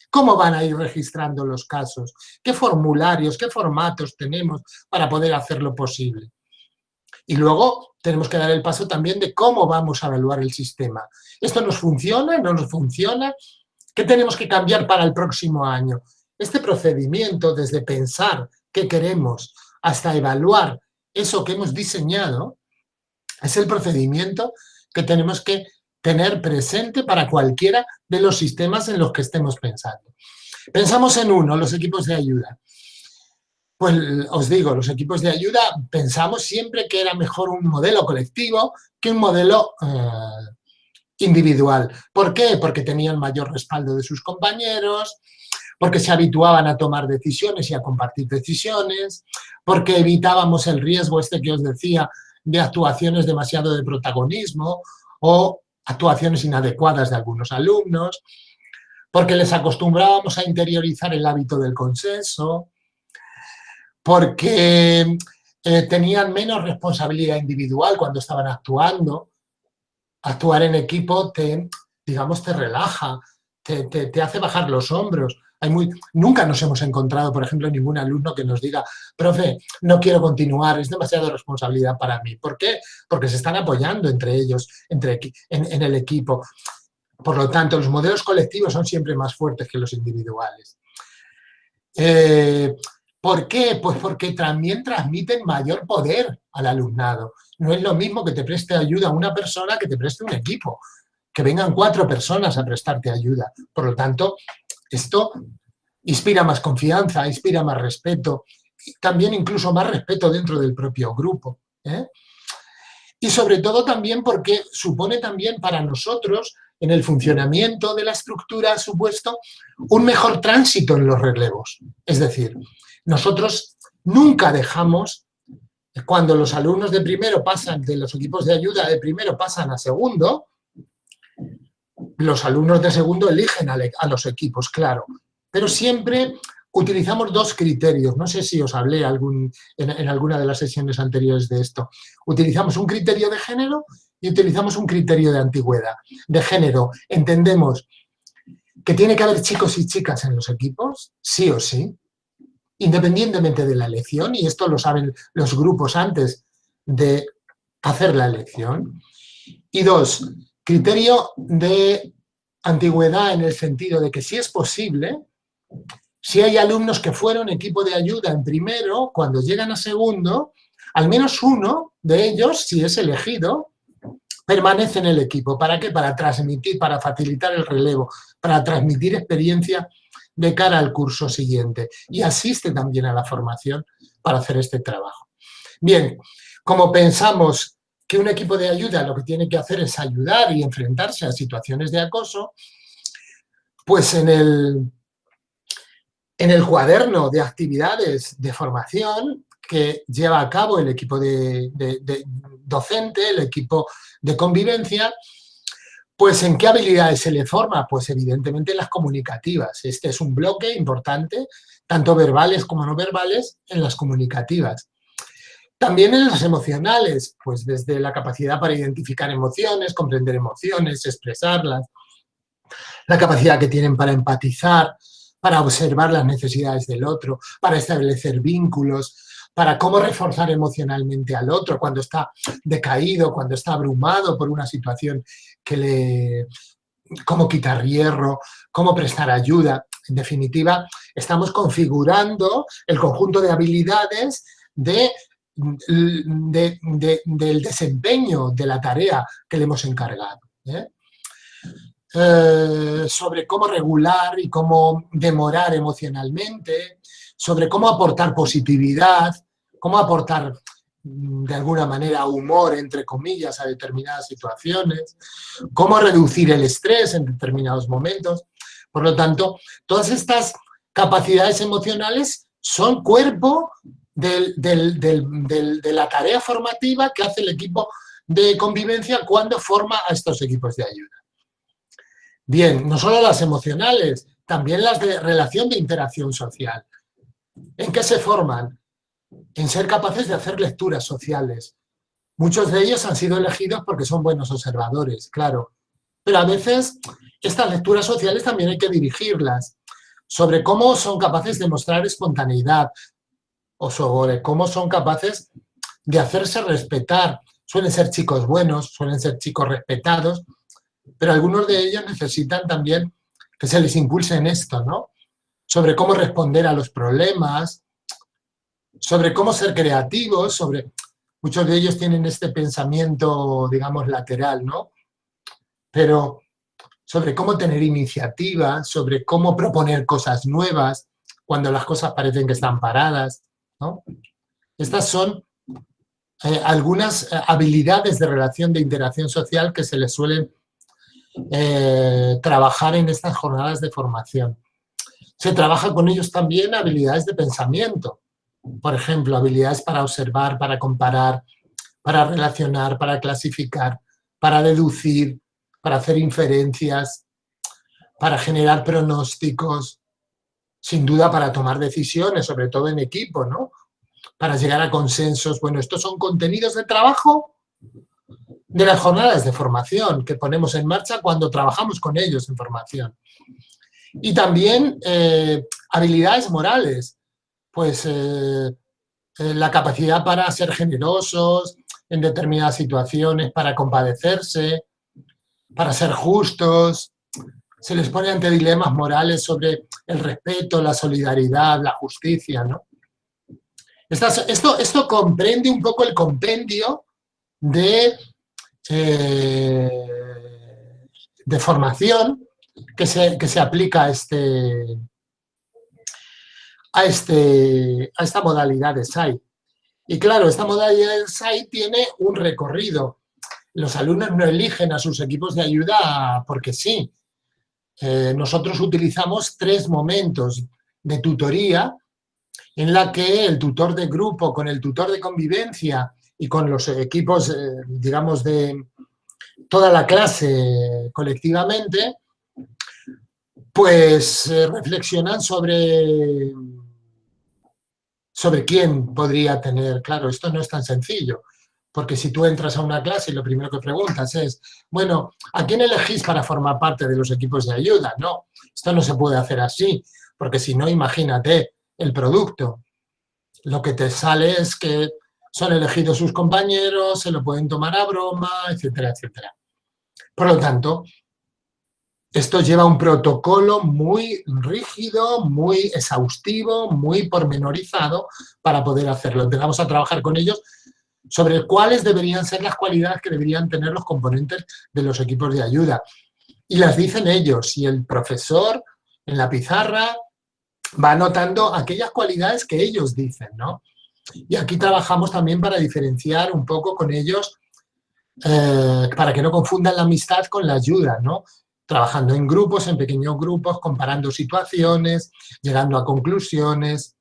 ¿Cómo van a ir registrando los casos? ¿Qué formularios, qué formatos tenemos para poder hacerlo posible? Y luego tenemos que dar el paso también de cómo vamos a evaluar el sistema. ¿Esto nos funciona? ¿No nos funciona? ¿Qué tenemos que cambiar para el próximo año? Este procedimiento, desde pensar qué queremos hasta evaluar eso que hemos diseñado, es el procedimiento que tenemos que tener presente para cualquiera de los sistemas en los que estemos pensando. Pensamos en uno, los equipos de ayuda. Pues os digo, los equipos de ayuda pensamos siempre que era mejor un modelo colectivo que un modelo eh, individual. ¿Por qué? Porque tenían mayor respaldo de sus compañeros, porque se habituaban a tomar decisiones y a compartir decisiones, porque evitábamos el riesgo este que os decía de actuaciones demasiado de protagonismo o actuaciones inadecuadas de algunos alumnos, porque les acostumbrábamos a interiorizar el hábito del consenso, porque eh, tenían menos responsabilidad individual cuando estaban actuando. Actuar en equipo te, digamos, te relaja, te, hace bajar los hombros. Nunca nos hemos encontrado, por ejemplo, ningún alumno que nos diga, profe, no quiero continuar, es demasiada responsabilidad para mí. ¿Por qué? Porque se están apoyando entre ellos, entre, en, el equipo. Por lo tanto, los modelos colectivos son siempre más fuertes que los individuales. Eh, ¿Por qué? Pues porque también transmiten mayor poder al alumnado. No es lo mismo que te preste ayuda una persona que te preste un equipo, que vengan cuatro personas a prestarte ayuda. Por lo tanto, esto inspira más confianza, inspira más respeto, también incluso más respeto dentro del propio grupo. ¿eh? Y sobre todo también porque supone también para nosotros, en el funcionamiento de la estructura, supuesto, un mejor tránsito en los relevos. Es decir, nosotros nunca dejamos, cuando los alumnos de primero pasan, de los equipos de ayuda de primero pasan a segundo, los alumnos de segundo eligen a, los equipos, claro, pero siempre utilizamos dos criterios, no sé si os hablé algún, en, alguna de las sesiones anteriores de esto. Utilizamos un criterio de género y utilizamos un criterio de antigüedad. De género, entendemos que tiene que haber chicos y chicas en los equipos, sí o sí, independientemente de la elección, y esto lo saben los grupos antes de hacer la elección. Y dos, criterio de antigüedad en el sentido de que si es posible, si hay alumnos que fueron equipo de ayuda en primero, cuando llegan a segundo, al menos uno de ellos, si es elegido, permanece en el equipo. ¿Para qué? Para transmitir, para facilitar el relevo, para transmitir experiencia de cara al curso siguiente. Y asiste también a la formación para hacer este trabajo. Bien, como pensamos que un equipo de ayuda lo que tiene que hacer es ayudar y enfrentarse a situaciones de acoso, pues en el, en el cuaderno de actividades de formación que lleva a cabo el equipo de, docente, el equipo de convivencia, pues ¿en qué habilidades se le forma? Pues evidentemente las comunicativas. Este es un bloque importante, tanto verbales como no verbales, en las comunicativas. También en las emocionales, pues desde la capacidad para identificar emociones, comprender emociones, expresarlas, la capacidad que tienen para empatizar, para observar las necesidades del otro, para establecer vínculos, para cómo reforzar emocionalmente al otro cuando está decaído, cuando está abrumado por una situación que le... cómo quitar hierro, cómo prestar ayuda. En definitiva, estamos configurando el conjunto de habilidades de, del desempeño de la tarea que le hemos encargado. ¿eh? Eh, sobre cómo regular y cómo demorar emocionalmente, sobre cómo aportar positividad, cómo aportar mm, de alguna manera humor, entre comillas, a determinadas situaciones, cómo reducir el estrés en determinados momentos. Por lo tanto, todas estas capacidades emocionales son cuerpo de la tarea formativa que hace el equipo de convivencia cuando forma a estos equipos de ayuda. Bien, no solo las emocionales, también las de relación de interacción social. ¿En qué se forman? En ser capaces de hacer lecturas sociales. Muchos de ellos han sido elegidos porque son buenos observadores, claro. Pero a veces estas lecturas sociales también hay que dirigirlas sobre cómo son capaces de mostrar espontaneidad o sobre cómo son capaces de hacerse respetar. Suelen ser chicos buenos, suelen ser chicos respetados, pero algunos de ellos necesitan también que se les impulse en esto, ¿no? Sobre cómo responder a los problemas, sobre cómo ser creativos, sobre... Muchos de ellos tienen este pensamiento, digamos, lateral, ¿no? Pero sobre cómo tener iniciativa, sobre cómo proponer cosas nuevas cuando las cosas parecen que están paradas, Estas son eh, algunas eh, habilidades de relación de interacción social que se les suelen eh, trabajar en estas jornadas de formación. Se trabaja con ellos también habilidades de pensamiento, por ejemplo, habilidades para observar, para comparar, para relacionar, para clasificar, para deducir, para hacer inferencias, para generar pronósticos, sin duda para tomar decisiones, sobre todo en equipo, ¿no? Para llegar a consensos. Bueno, estos son contenidos de trabajo de las jornadas de formación que ponemos en marcha cuando trabajamos con ellos en formación. Y también eh, habilidades morales, pues eh, eh, la capacidad para ser generosos en determinadas situaciones, para compadecerse, para ser justos, se les pone ante dilemas morales sobre el respeto, la solidaridad, la justicia, ¿no? esto, esto comprende un poco el compendio de eh, de formación que se, que se aplica este, a, este, a esta modalidad de SAI. Y claro, esta modalidad de SAI tiene un recorrido. Los alumnos no eligen a sus equipos de ayuda porque sí. Eh, nosotros utilizamos tres momentos de tutoría en la que el tutor de grupo con el tutor de convivencia y con los equipos, eh, digamos, de toda la clase colectivamente, pues eh, reflexionan sobre, sobre quién podría tener, claro, esto no es tan sencillo, porque si tú entras a una clase y lo primero que preguntas es, bueno, ¿a quién elegís para formar parte de los equipos de ayuda? No, esto no se puede hacer así, porque si no, imagínate el producto. Lo que te sale es que son elegidos sus compañeros, se lo pueden tomar a broma, etcétera, etcétera. Por lo tanto, esto lleva un protocolo muy rígido, muy exhaustivo, muy pormenorizado para poder hacerlo. Empezamos a trabajar con ellos sobre cuáles deberían ser las cualidades que deberían tener los componentes de los equipos de ayuda. Y las dicen ellos, y el profesor en la pizarra va anotando aquellas cualidades que ellos dicen, ¿no? Y aquí trabajamos también para diferenciar un poco con ellos, eh, para que no confundan la amistad con la ayuda, ¿no? Trabajando en grupos, en pequeños grupos, comparando situaciones, llegando a conclusiones.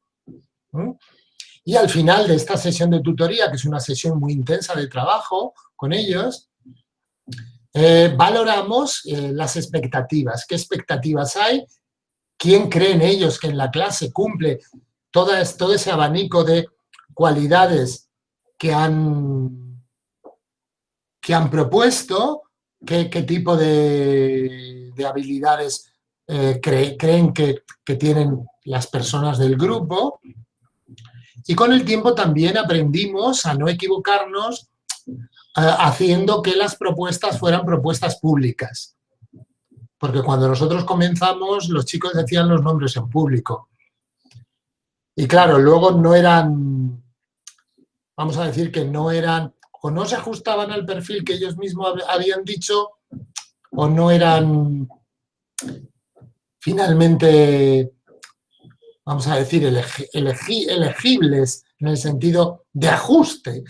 Y al final de esta sesión de tutoría, que es una sesión muy intensa de trabajo con ellos, eh, valoramos eh, las expectativas. ¿Qué expectativas hay? ¿Quién creen ellos que en la clase cumple todo ese abanico de cualidades que han, que han propuesto, qué, tipo de, habilidades eh, creen que, tienen las personas del grupo. Y con el tiempo también aprendimos a no equivocarnos eh, haciendo que las propuestas fueran propuestas públicas. Porque cuando nosotros comenzamos, los chicos decían los nombres en público. Y claro, luego no eran vamos a decir que no eran, o no se ajustaban al perfil que ellos mismos habían dicho, o no eran finalmente, vamos a decir, elegibles en el sentido de ajuste.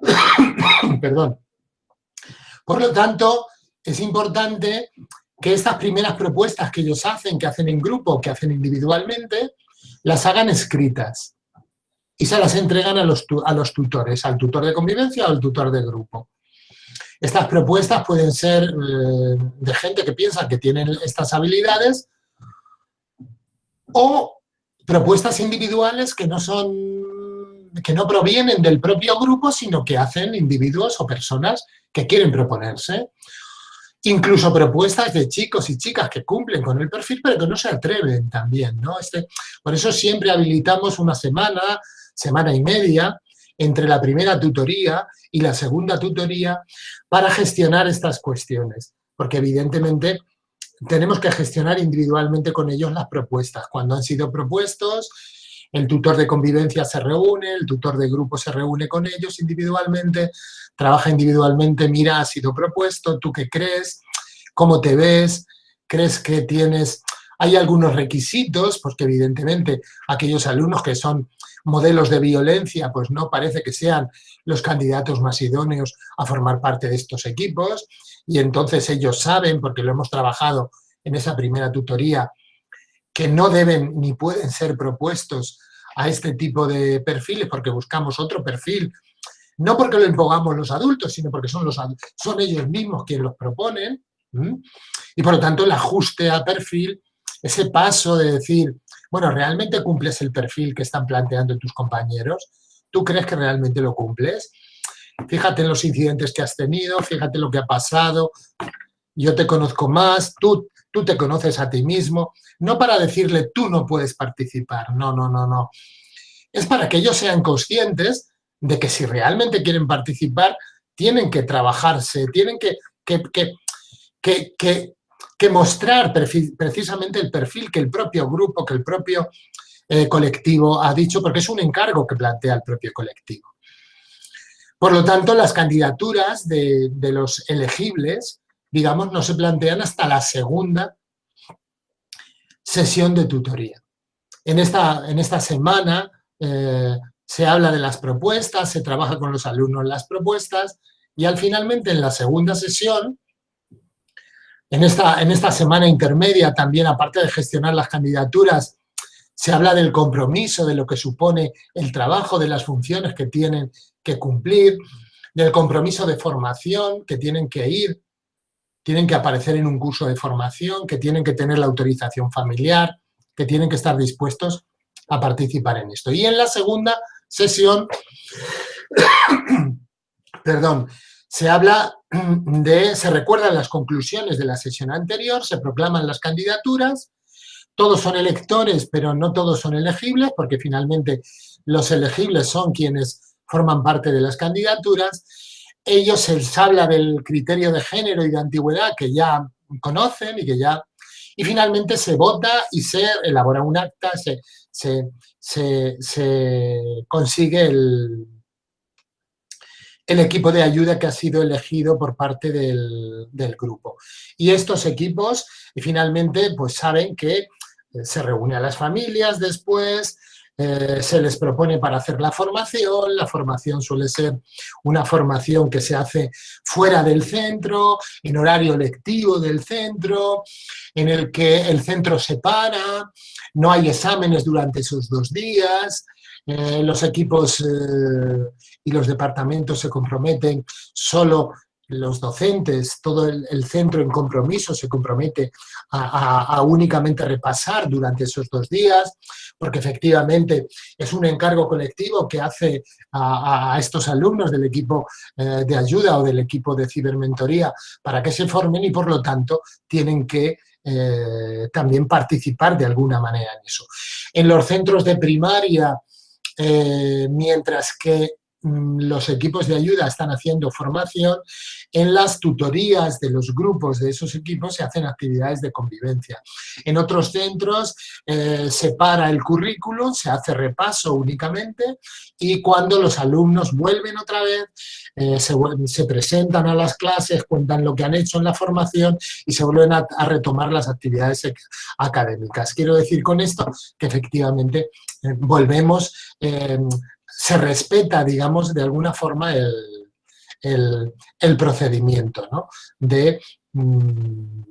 Perdón. Por lo tanto, es importante que estas primeras propuestas que ellos hacen, que hacen en grupo, que hacen individualmente, las hagan escritas y se las entregan a los, a los tutores, al tutor de convivencia o al tutor de grupo. Estas propuestas pueden ser eh, de gente que piensa que tienen estas habilidades o propuestas individuales que no son que no provienen del propio grupo, sino que hacen individuos o personas que quieren proponerse. Incluso propuestas de chicos y chicas que cumplen con el perfil, pero que no se atreven también. ¿no? Este, por eso siempre habilitamos una semana semana y media entre la primera tutoría y la segunda tutoría para gestionar estas cuestiones, porque evidentemente tenemos que gestionar individualmente con ellos las propuestas. Cuando han sido propuestos, el tutor de convivencia se reúne, el tutor de grupo se reúne con ellos individualmente, trabaja individualmente, mira, ha sido propuesto, ¿tú qué crees? ¿Cómo te ves? ¿Crees que tienes...? Hay algunos requisitos, porque evidentemente aquellos alumnos que son modelos de violencia, pues no parece que sean los candidatos más idóneos a formar parte de estos equipos y entonces ellos saben, porque lo hemos trabajado en esa primera tutoría, que no deben ni pueden ser propuestos a este tipo de perfiles porque buscamos otro perfil, no porque lo impongamos los adultos, sino porque son, los, son ellos mismos quienes los proponen, y por lo tanto el ajuste a perfil, ese paso de decir, bueno, ¿realmente cumples el perfil que están planteando tus compañeros? ¿Tú crees que realmente lo cumples? Fíjate en los incidentes que has tenido, fíjate lo que ha pasado, yo te conozco más, tú, tú te conoces a ti mismo, no para decirle tú no puedes participar, no, no, no, no. Es para que ellos sean conscientes de que si realmente quieren participar, tienen que trabajarse, tienen que, que, que, que que mostrar precisamente el perfil que el propio grupo, que el propio eh, colectivo ha dicho, porque es un encargo que plantea el propio colectivo. Por lo tanto, las candidaturas de, los elegibles, digamos, no se plantean hasta la segunda sesión de tutoría. en, esta, en esta semana eh, se habla de las propuestas, se trabaja con los alumnos las propuestas y al finalmente en la segunda sesión, en esta, en esta semana intermedia también, aparte de gestionar las candidaturas, se habla del compromiso, de lo que supone el trabajo, de las funciones que tienen que cumplir, del compromiso de formación que tienen que ir, tienen que aparecer en un curso de formación, que tienen que tener la autorización familiar, que tienen que estar dispuestos a participar en esto. Y en la segunda sesión, perdón, se habla de, se recuerdan las conclusiones de la sesión anterior, se proclaman las candidaturas, todos son electores, pero no todos son elegibles, porque finalmente los elegibles son quienes forman parte de las candidaturas. Ellos se les habla del criterio de género y de antigüedad que ya conocen y que ya... Y finalmente se vota y se elabora un acta, se, se, consigue el, el equipo de ayuda que ha sido elegido por parte del, del, grupo. Y estos equipos finalmente pues saben que se reúne a las familias después, eh, se les propone para hacer la formación, la formación suele ser una formación que se hace fuera del centro, en horario lectivo del centro, en el que el centro se para, no hay exámenes durante esos dos días, eh, los equipos eh, y los departamentos se comprometen solo los docentes, todo el, centro en compromiso se compromete a, únicamente repasar durante esos dos días, porque efectivamente es un encargo colectivo que hace a, estos alumnos del equipo eh, de ayuda o del equipo de cibermentoría para que se formen y por lo tanto tienen que eh, también participar de alguna manera en eso. En los centros de primaria, eh, mientras que los equipos de ayuda están haciendo formación, en las tutorías de los grupos de esos equipos se hacen actividades de convivencia. En otros centros eh, se para el currículum, se hace repaso únicamente y cuando los alumnos vuelven otra vez, eh, se, presentan a las clases, cuentan lo que han hecho en la formación y se vuelven a, retomar las actividades académicas. Quiero decir con esto que efectivamente eh, volvemos se respeta, digamos, de alguna forma el, procedimiento, ¿no? De, mm,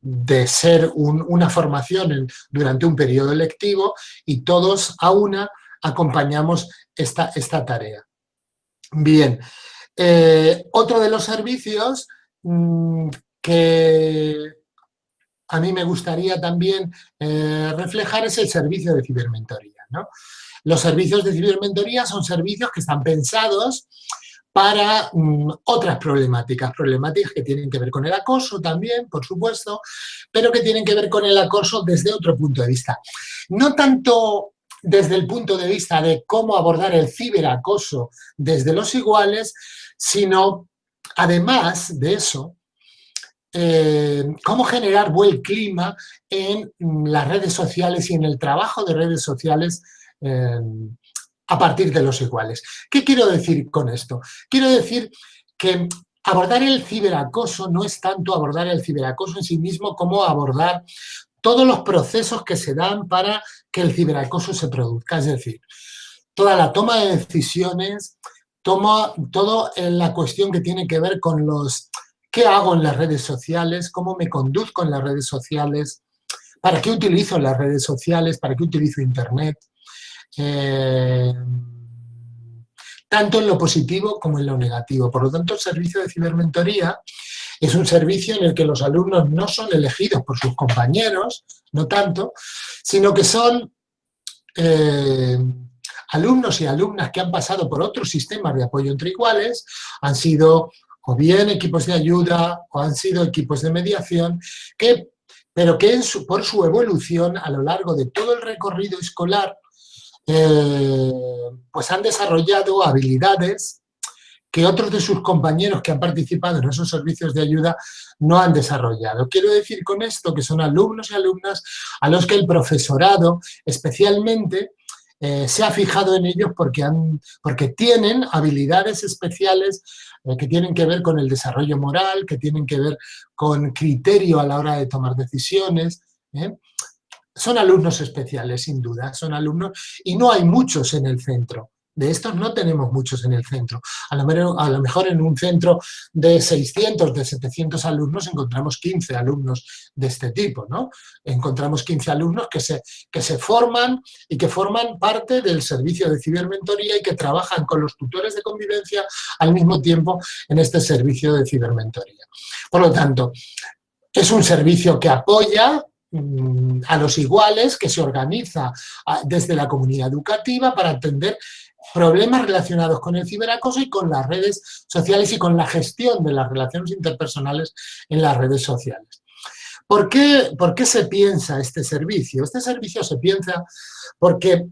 de ser una formación durante un periodo lectivo y todos a una acompañamos esta, esta tarea. Bien, eh, otro de los servicios mm, que a mí me gustaría también eh, reflejar es el servicio de cibermentoría. ¿no? Los servicios de cibermentoría son servicios que están pensados para mm, otras problemáticas, problemáticas que tienen que ver con el acoso también, por supuesto, pero que tienen que ver con el acoso desde otro punto de vista. No tanto desde el punto de vista de cómo abordar el ciberacoso desde los iguales, sino, además de eso, eh, cómo generar buen clima en mm, las redes sociales y en el trabajo de redes sociales Em, a partir de los iguales. ¿Qué quiero decir con esto? Quiero decir que abordar el ciberacoso no es tanto abordar el ciberacoso en sí mismo como abordar todos los procesos que se dan para que el ciberacoso se produzca. Es decir, toda la toma de decisiones, toma, todo en la cuestión que tiene que ver con los qué hago en las redes sociales, cómo me conduzco en las redes sociales, para qué utilizo las redes sociales, para qué utilizo Internet, eh, tanto en lo positivo como en lo negativo. Por lo tanto, el servicio de cibermentoría es un servicio en el que los alumnos no son elegidos por sus compañeros, no tanto, sino que son eh, alumnos y alumnas que han pasado por otros sistemas de apoyo entre iguales, han sido o bien equipos de ayuda o han sido equipos de mediación, que, pero que por su evolución a lo largo de todo el recorrido escolar eh, pues han desarrollado habilidades que otros de sus compañeros que han participado en esos servicios de ayuda no han desarrollado. Quiero decir con esto que son alumnos y alumnas a los que el profesorado especialmente eh, se ha fijado en ellos porque, han, porque tienen habilidades especiales eh, que tienen que ver con el desarrollo moral, que tienen que ver con criterio a la hora de tomar decisiones, son alumnos especiales, sin duda, son alumnos, y no hay muchos en el centro. De estos no tenemos muchos en el centro. A lo, mejor en un centro de 600, de 700 alumnos encontramos 15 alumnos de este tipo, ¿no? Encontramos 15 alumnos que se, que se forman y que forman parte del servicio de cibermentoría y que trabajan con los tutores de convivencia al mismo tiempo en este servicio de cibermentoría. Por lo tanto, es un servicio que apoya a los iguales, que se organiza ah, desde la comunidad educativa para atender problemas relacionados con el ciberacoso y con las redes sociales y con la gestión de las relaciones interpersonales en las redes sociales. ¿Por qué, ¿Por qué se piensa este servicio? Este servicio se piensa porque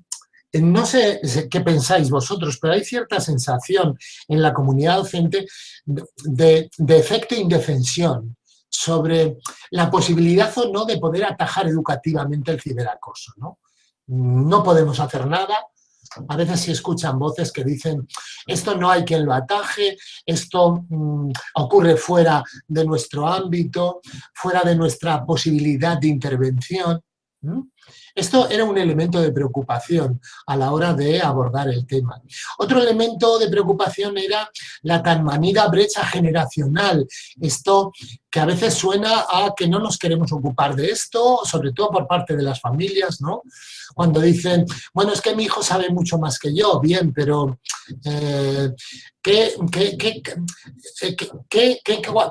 eh, no sé qué pensáis vosotros, pero hay cierta sensación en la comunidad docente de, de, efecto indefensión sobre la posibilidad o no de poder atajar educativamente el ciberacoso. ¿no? no podemos hacer nada, a veces se escuchan voces que dicen esto no hay quien lo ataje, esto mm, ocurre fuera de nuestro ámbito, fuera de nuestra posibilidad de intervención. Esto era un elemento de preocupación a la hora de abordar el tema. Otro elemento de preocupación era la tan manida brecha generacional. Esto que a veces suena a que no nos queremos ocupar de esto, sobre todo por parte de las familias, ¿no? Cuando dicen, bueno, es que mi hijo sabe mucho más que yo, bien, pero eh, ¿qué,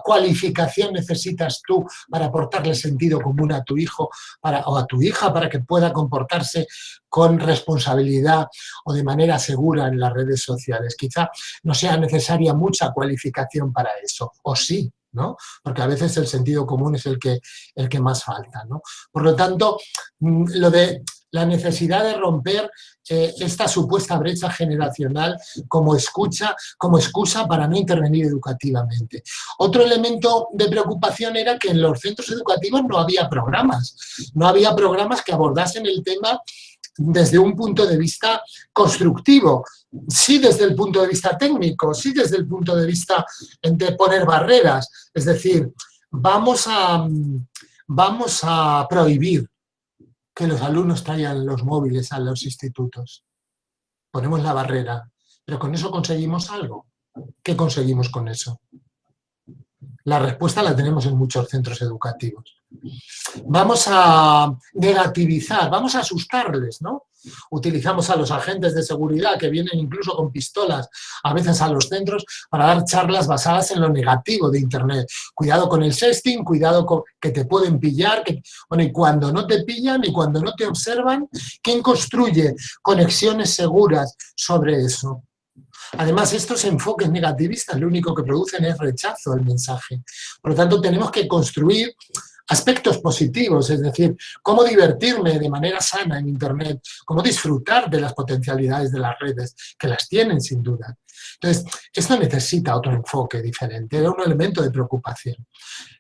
cualificación necesitas tú para aportarle sentido común a tu hijo o a tu hija que pueda comportarse con responsabilidad o de manera segura en las redes sociales? Quizá no sea necesaria mucha cualificación para eso, o sí, ¿no? Porque a veces el sentido común es el que, el que más falta, ¿no? Por lo tanto, mm, lo de la necesidad de romper eh, esta supuesta brecha generacional como, escucha, como excusa para no intervenir educativamente. Otro elemento de preocupación era que en los centros educativos no había programas, no había programas que abordasen el tema desde un punto de vista constructivo, sí desde el punto de vista técnico, sí desde el punto de vista de poner barreras, es decir, vamos a, vamos a prohibir que los alumnos traigan los móviles a los institutos. Ponemos la barrera, pero con eso conseguimos algo. ¿Qué conseguimos con eso? La respuesta la tenemos en muchos centros educativos. Vamos a negativizar, vamos a asustarles, ¿no? Utilizamos a los agentes de seguridad que vienen incluso con pistolas a veces a los centros para dar charlas basadas en lo negativo de Internet. Cuidado con el sexting, cuidado con que te pueden pillar, que, bueno, y cuando no te pillan y cuando no te observan, ¿quién construye conexiones seguras sobre eso? Además, estos enfoques negativistas lo único que producen es rechazo al mensaje. Por lo tanto, tenemos que construir aspectos positivos, es decir, cómo divertirme de manera sana en Internet, cómo disfrutar de las potencialidades de las redes, que las tienen sin duda. Entonces, esto necesita otro enfoque diferente, era un elemento de preocupación.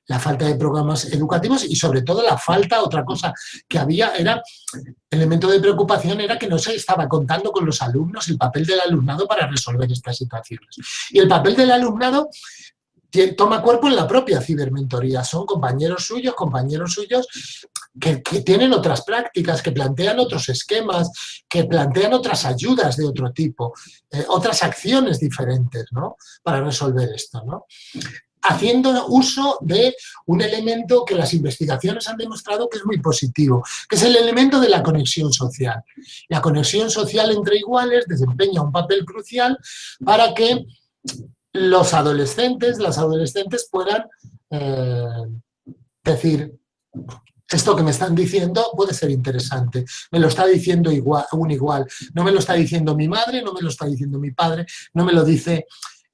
La falta de programas educativos y sobre todo la falta, otra cosa que había era, elemento de preocupación era que no se estaba contando con los alumnos, el papel del alumnado para resolver estas situaciones. Y el papel del alumnado toma cuerpo en la propia cibermentoría. Son compañeros suyos, compañeros suyos que, tienen otras prácticas, que plantean otros esquemas, que plantean otras ayudas de otro tipo, eh, otras acciones diferentes ¿no? para resolver esto. haciendo uso de un elemento que las investigaciones han demostrado que es muy positivo, que es el elemento de la conexión social. La conexión social entre iguales desempeña un papel crucial para que los adolescentes, las adolescentes puedan eh, decir, esto que me están diciendo puede ser interesante, me lo está diciendo igual, un igual, no me lo está diciendo mi madre, no me lo está diciendo mi padre, no me lo dice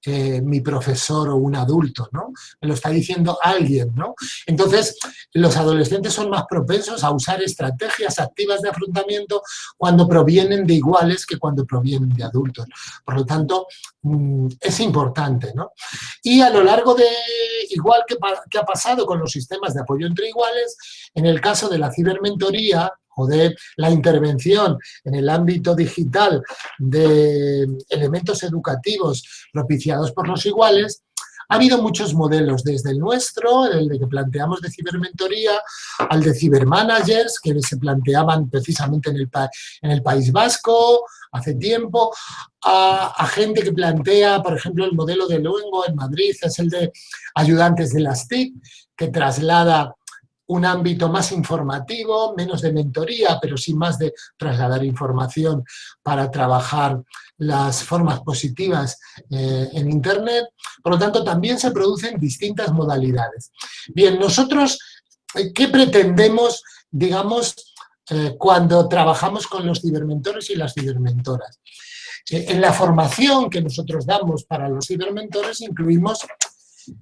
mi profesor o un adulto, ¿no? Me lo está diciendo alguien, ¿no? Entonces, los adolescentes son más propensos a usar estrategias activas de afrontamiento cuando provienen de iguales que cuando provienen de adultos. Por lo tanto, mm, es importante, ¿no? Y a lo largo de, igual que, que ha pasado con los sistemas de apoyo entre iguales, en el caso de la cibermentoría, o de la intervención en el ámbito digital de elementos educativos propiciados por los iguales, Ha habido muchos modelos, desde el nuestro, el de que planteamos de cibermentoría, al de cibermanagers, que se planteaban precisamente en el, en el País Vasco hace tiempo, a, gente que plantea, por ejemplo, el modelo de Luengo en Madrid, es el de ayudantes de las TIC, que traslada un ámbito más informativo, menos de mentoría, pero sí más de trasladar información para trabajar las formas positivas eh, en Internet. Por lo tanto, también se producen distintas modalidades. Bien, nosotros, eh, ¿qué pretendemos, digamos, eh, cuando trabajamos con los cibermentores y las cibermentoras? en la formación que nosotros damos para los cibermentores incluimos,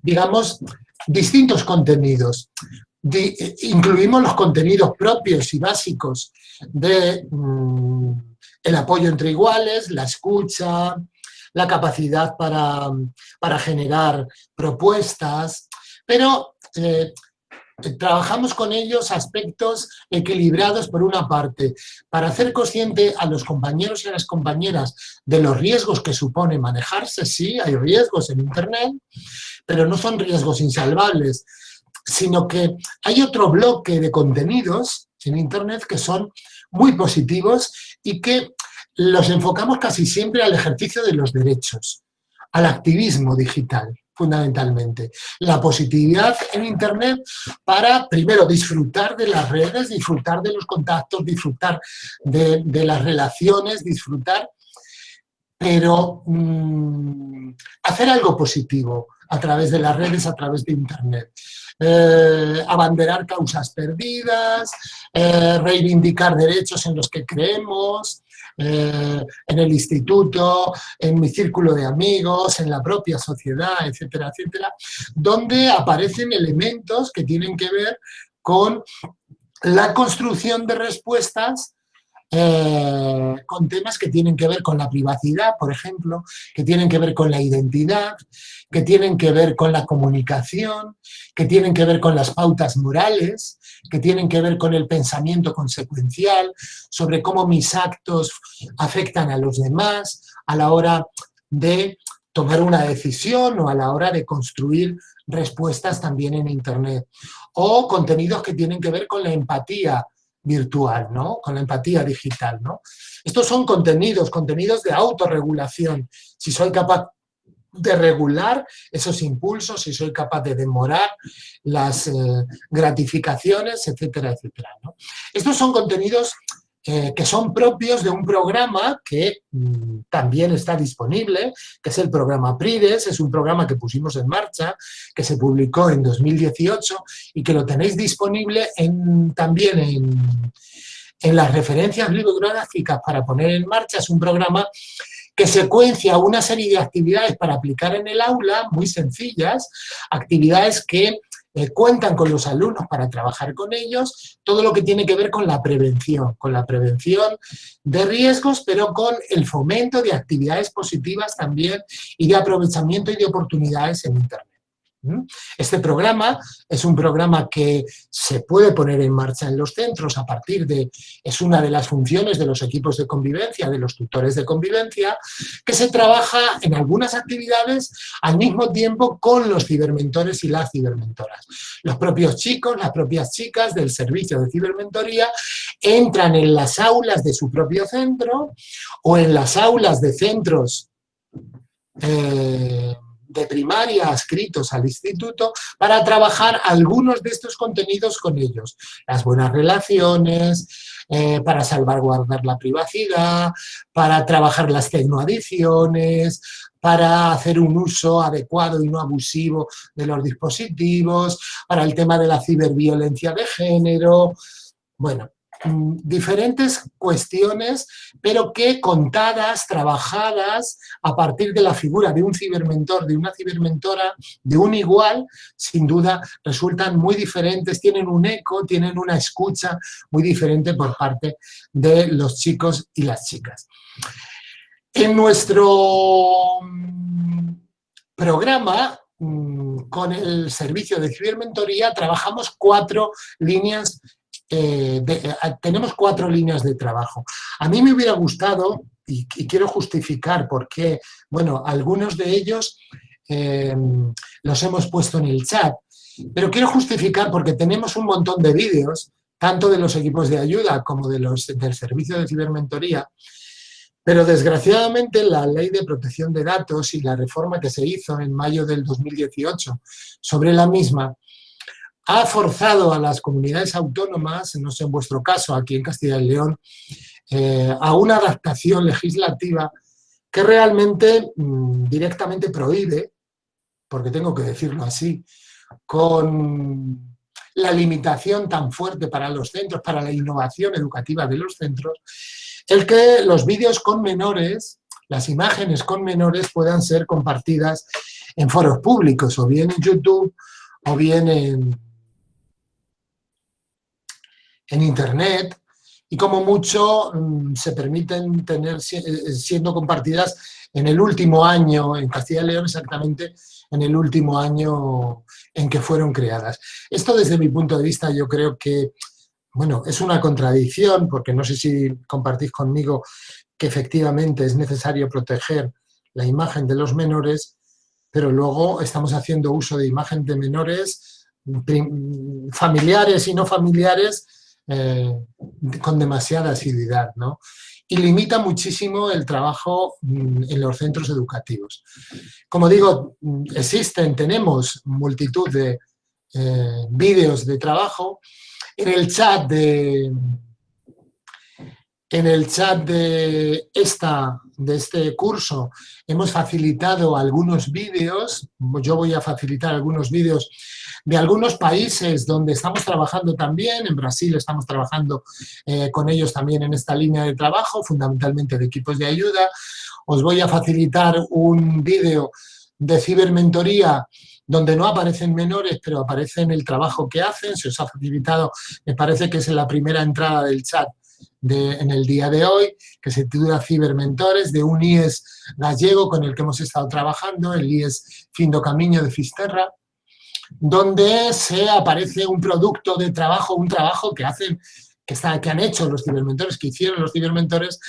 digamos, distintos contenidos incluimos los contenidos propios y básicos de mm, apoyo entre iguales, la escucha, la capacidad para, para generar propuestas, pero eh, trabajamos con ellos aspectos equilibrados por una parte, para hacer consciente a los compañeros y a las compañeras de los riesgos que supone manejarse, sí, hay riesgos en Internet, pero no son riesgos insalvables, sino que hay otro bloque de contenidos en Internet que son muy positivos y que los enfocamos casi siempre al ejercicio de los derechos, al activismo digital, fundamentalmente. La positividad en Internet para, primero, disfrutar de las redes, disfrutar de los contactos, disfrutar de, las relaciones, disfrutar, pero mm, hacer algo positivo a través de las redes, a través de Internet. Eh, abanderar causas perdidas, eh, reivindicar derechos en los que creemos, eh, en el instituto, en mi círculo de amigos, en la propia sociedad, etcétera, etcétera, donde aparecen elementos que tienen que ver con la construcción de respuestas eh, con temas que tienen que ver con la privacidad, por ejemplo, que tienen que ver con la identidad, que tienen que ver con la comunicación, que tienen que ver con las pautas morales, que tienen que ver con el pensamiento consecuencial, sobre cómo mis actos afectan a los demás a la hora de tomar una decisión o a la hora de construir respuestas también en Internet. O contenidos que tienen que ver con la empatía, virtual, ¿no? Con la empatía digital, ¿no? Estos son contenidos, contenidos de autorregulación. Si soy capaz de regular esos impulsos, si soy capaz de demorar las eh, gratificaciones, etcétera, etcétera. ¿no? Estos son contenidos que son propios de un programa que mm, también está disponible, que es el programa PRIDES, es un programa que pusimos en marcha, que se publicó en 2018 y que lo tenéis disponible también en, en las referencias bibliográficas para poner en marcha. Es un programa que secuencia una serie de actividades para aplicar en el aula, muy sencillas, actividades que eh, cuentan con los alumnos para trabajar con ellos, todo lo que tiene que ver con la prevención, con la prevención de riesgos, pero con el fomento de actividades positivas también y de aprovechamiento y de oportunidades en Internet. Este programa es un programa que se puede poner en marcha en los centros a partir de, es una de las funciones de los equipos de convivencia, de los tutores de convivencia, que se trabaja en algunas actividades al mismo tiempo con los cibermentores y las cibermentoras. Los propios chicos, las propias chicas del servicio de cibermentoría entran en las aulas de su propio centro o en las aulas de centros eh, de primaria adscritos al instituto para trabajar algunos de estos contenidos con ellos. Las buenas relaciones, eh, para salvaguardar la privacidad, para trabajar las tecnoadicciones, para hacer un uso adecuado y no abusivo de los dispositivos, para el tema de la ciberviolencia de género, bueno, diferentes cuestiones, pero que contadas, trabajadas a partir de la figura de un cibermentor, de una cibermentora, de un igual, sin duda resultan muy diferentes, tienen un eco, tienen una escucha muy diferente por parte de los chicos y las chicas. En nuestro mm, programa mm, con el servicio de cibermentoría trabajamos cuatro líneas eh, eh, tenemos cuatro líneas de trabajo. A mí me hubiera gustado, y, quiero justificar por qué, bueno, algunos de ellos eh, los hemos puesto en el chat. Pero quiero justificar porque tenemos un montón de vídeos, tanto de los equipos de ayuda como de los, del servicio de cibermentoría, pero desgraciadamente la ley de protección de datos y la reforma que se hizo en mayo del 2018 sobre la misma ha forzado a las comunidades autónomas, no sé en vuestro caso, aquí en Castilla y León, eh, a una adaptación legislativa que realmente mm, directamente prohíbe, porque tengo que decirlo así, con la limitación tan fuerte para los centros, para la innovación educativa de los centros, el que los vídeos con menores, las imágenes con menores puedan ser compartidas en foros públicos, o bien en YouTube, o bien en, en Internet, y como mucho mm, se permiten tener eh, siendo compartidas en el último año, en Castilla y León exactamente, en el último año en que fueron creadas. Esto desde mi punto de vista yo creo que, bueno, es una contradicción, porque no sé si compartís conmigo que efectivamente es necesario proteger la imagen de los menores, pero luego estamos haciendo uso de imagen de menores familiares y no familiares eh, con demasiada asiduidad, ¿no? Y limita muchísimo el trabajo mm, en los centros educativos. Como digo, mm, existen, tenemos multitud de eh, vídeos de trabajo. En el chat de, en el chat de, esta, de este curso hemos facilitado algunos vídeos, yo voy a facilitar algunos vídeos de algunos países donde estamos trabajando también, en Brasil estamos trabajando eh, con ellos también en esta línea de trabajo, fundamentalmente de equipos de ayuda. Os voy a facilitar un vídeo de cibermentoría donde no aparecen menores, pero aparecen el trabajo que hacen, se os ha facilitado, me parece que es en la primera entrada del chat en el día de hoy, que se titula Cibermentores, de un IES gallego con el que hemos estado trabajando, el IES Findo Camino de Fisterra, donde se aparece un producto de trabajo, un trabajo que hacen, que, está, que han hecho los cibermentores, que hicieron los cibermentores,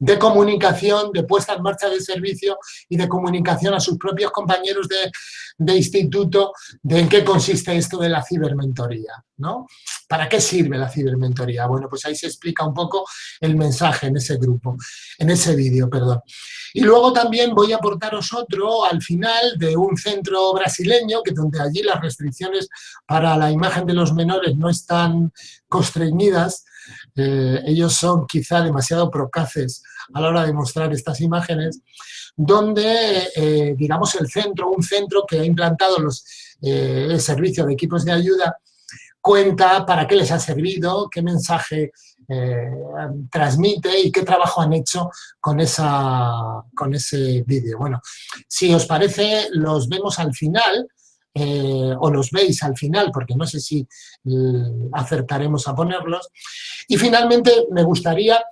de comunicación, de puesta en marcha del servicio y de comunicación a sus propios compañeros de, de instituto de en qué consiste esto de la cibermentoría, ¿no? ¿Para qué sirve la cibermentoría? Bueno, pues ahí se explica un poco el mensaje en ese grupo, en ese vídeo, perdón. Y luego también voy a aportaros otro al final de un centro brasileño, que donde allí las restricciones para la imagen de los menores no están constreñidas, eh, ellos son quizá demasiado procaces a la hora de mostrar estas imágenes, donde, eh, digamos, el centro, un centro que ha implantado los, eh, el servicio de equipos de ayuda, cuenta para qué les ha servido, qué mensaje transmite y qué trabajo han hecho con, esa, con ese vídeo. Bueno, si os parece, los vemos al final, eh, o los veis al final, porque no sé si mm, acertaremos a ponerlos. Y finalmente me gustaría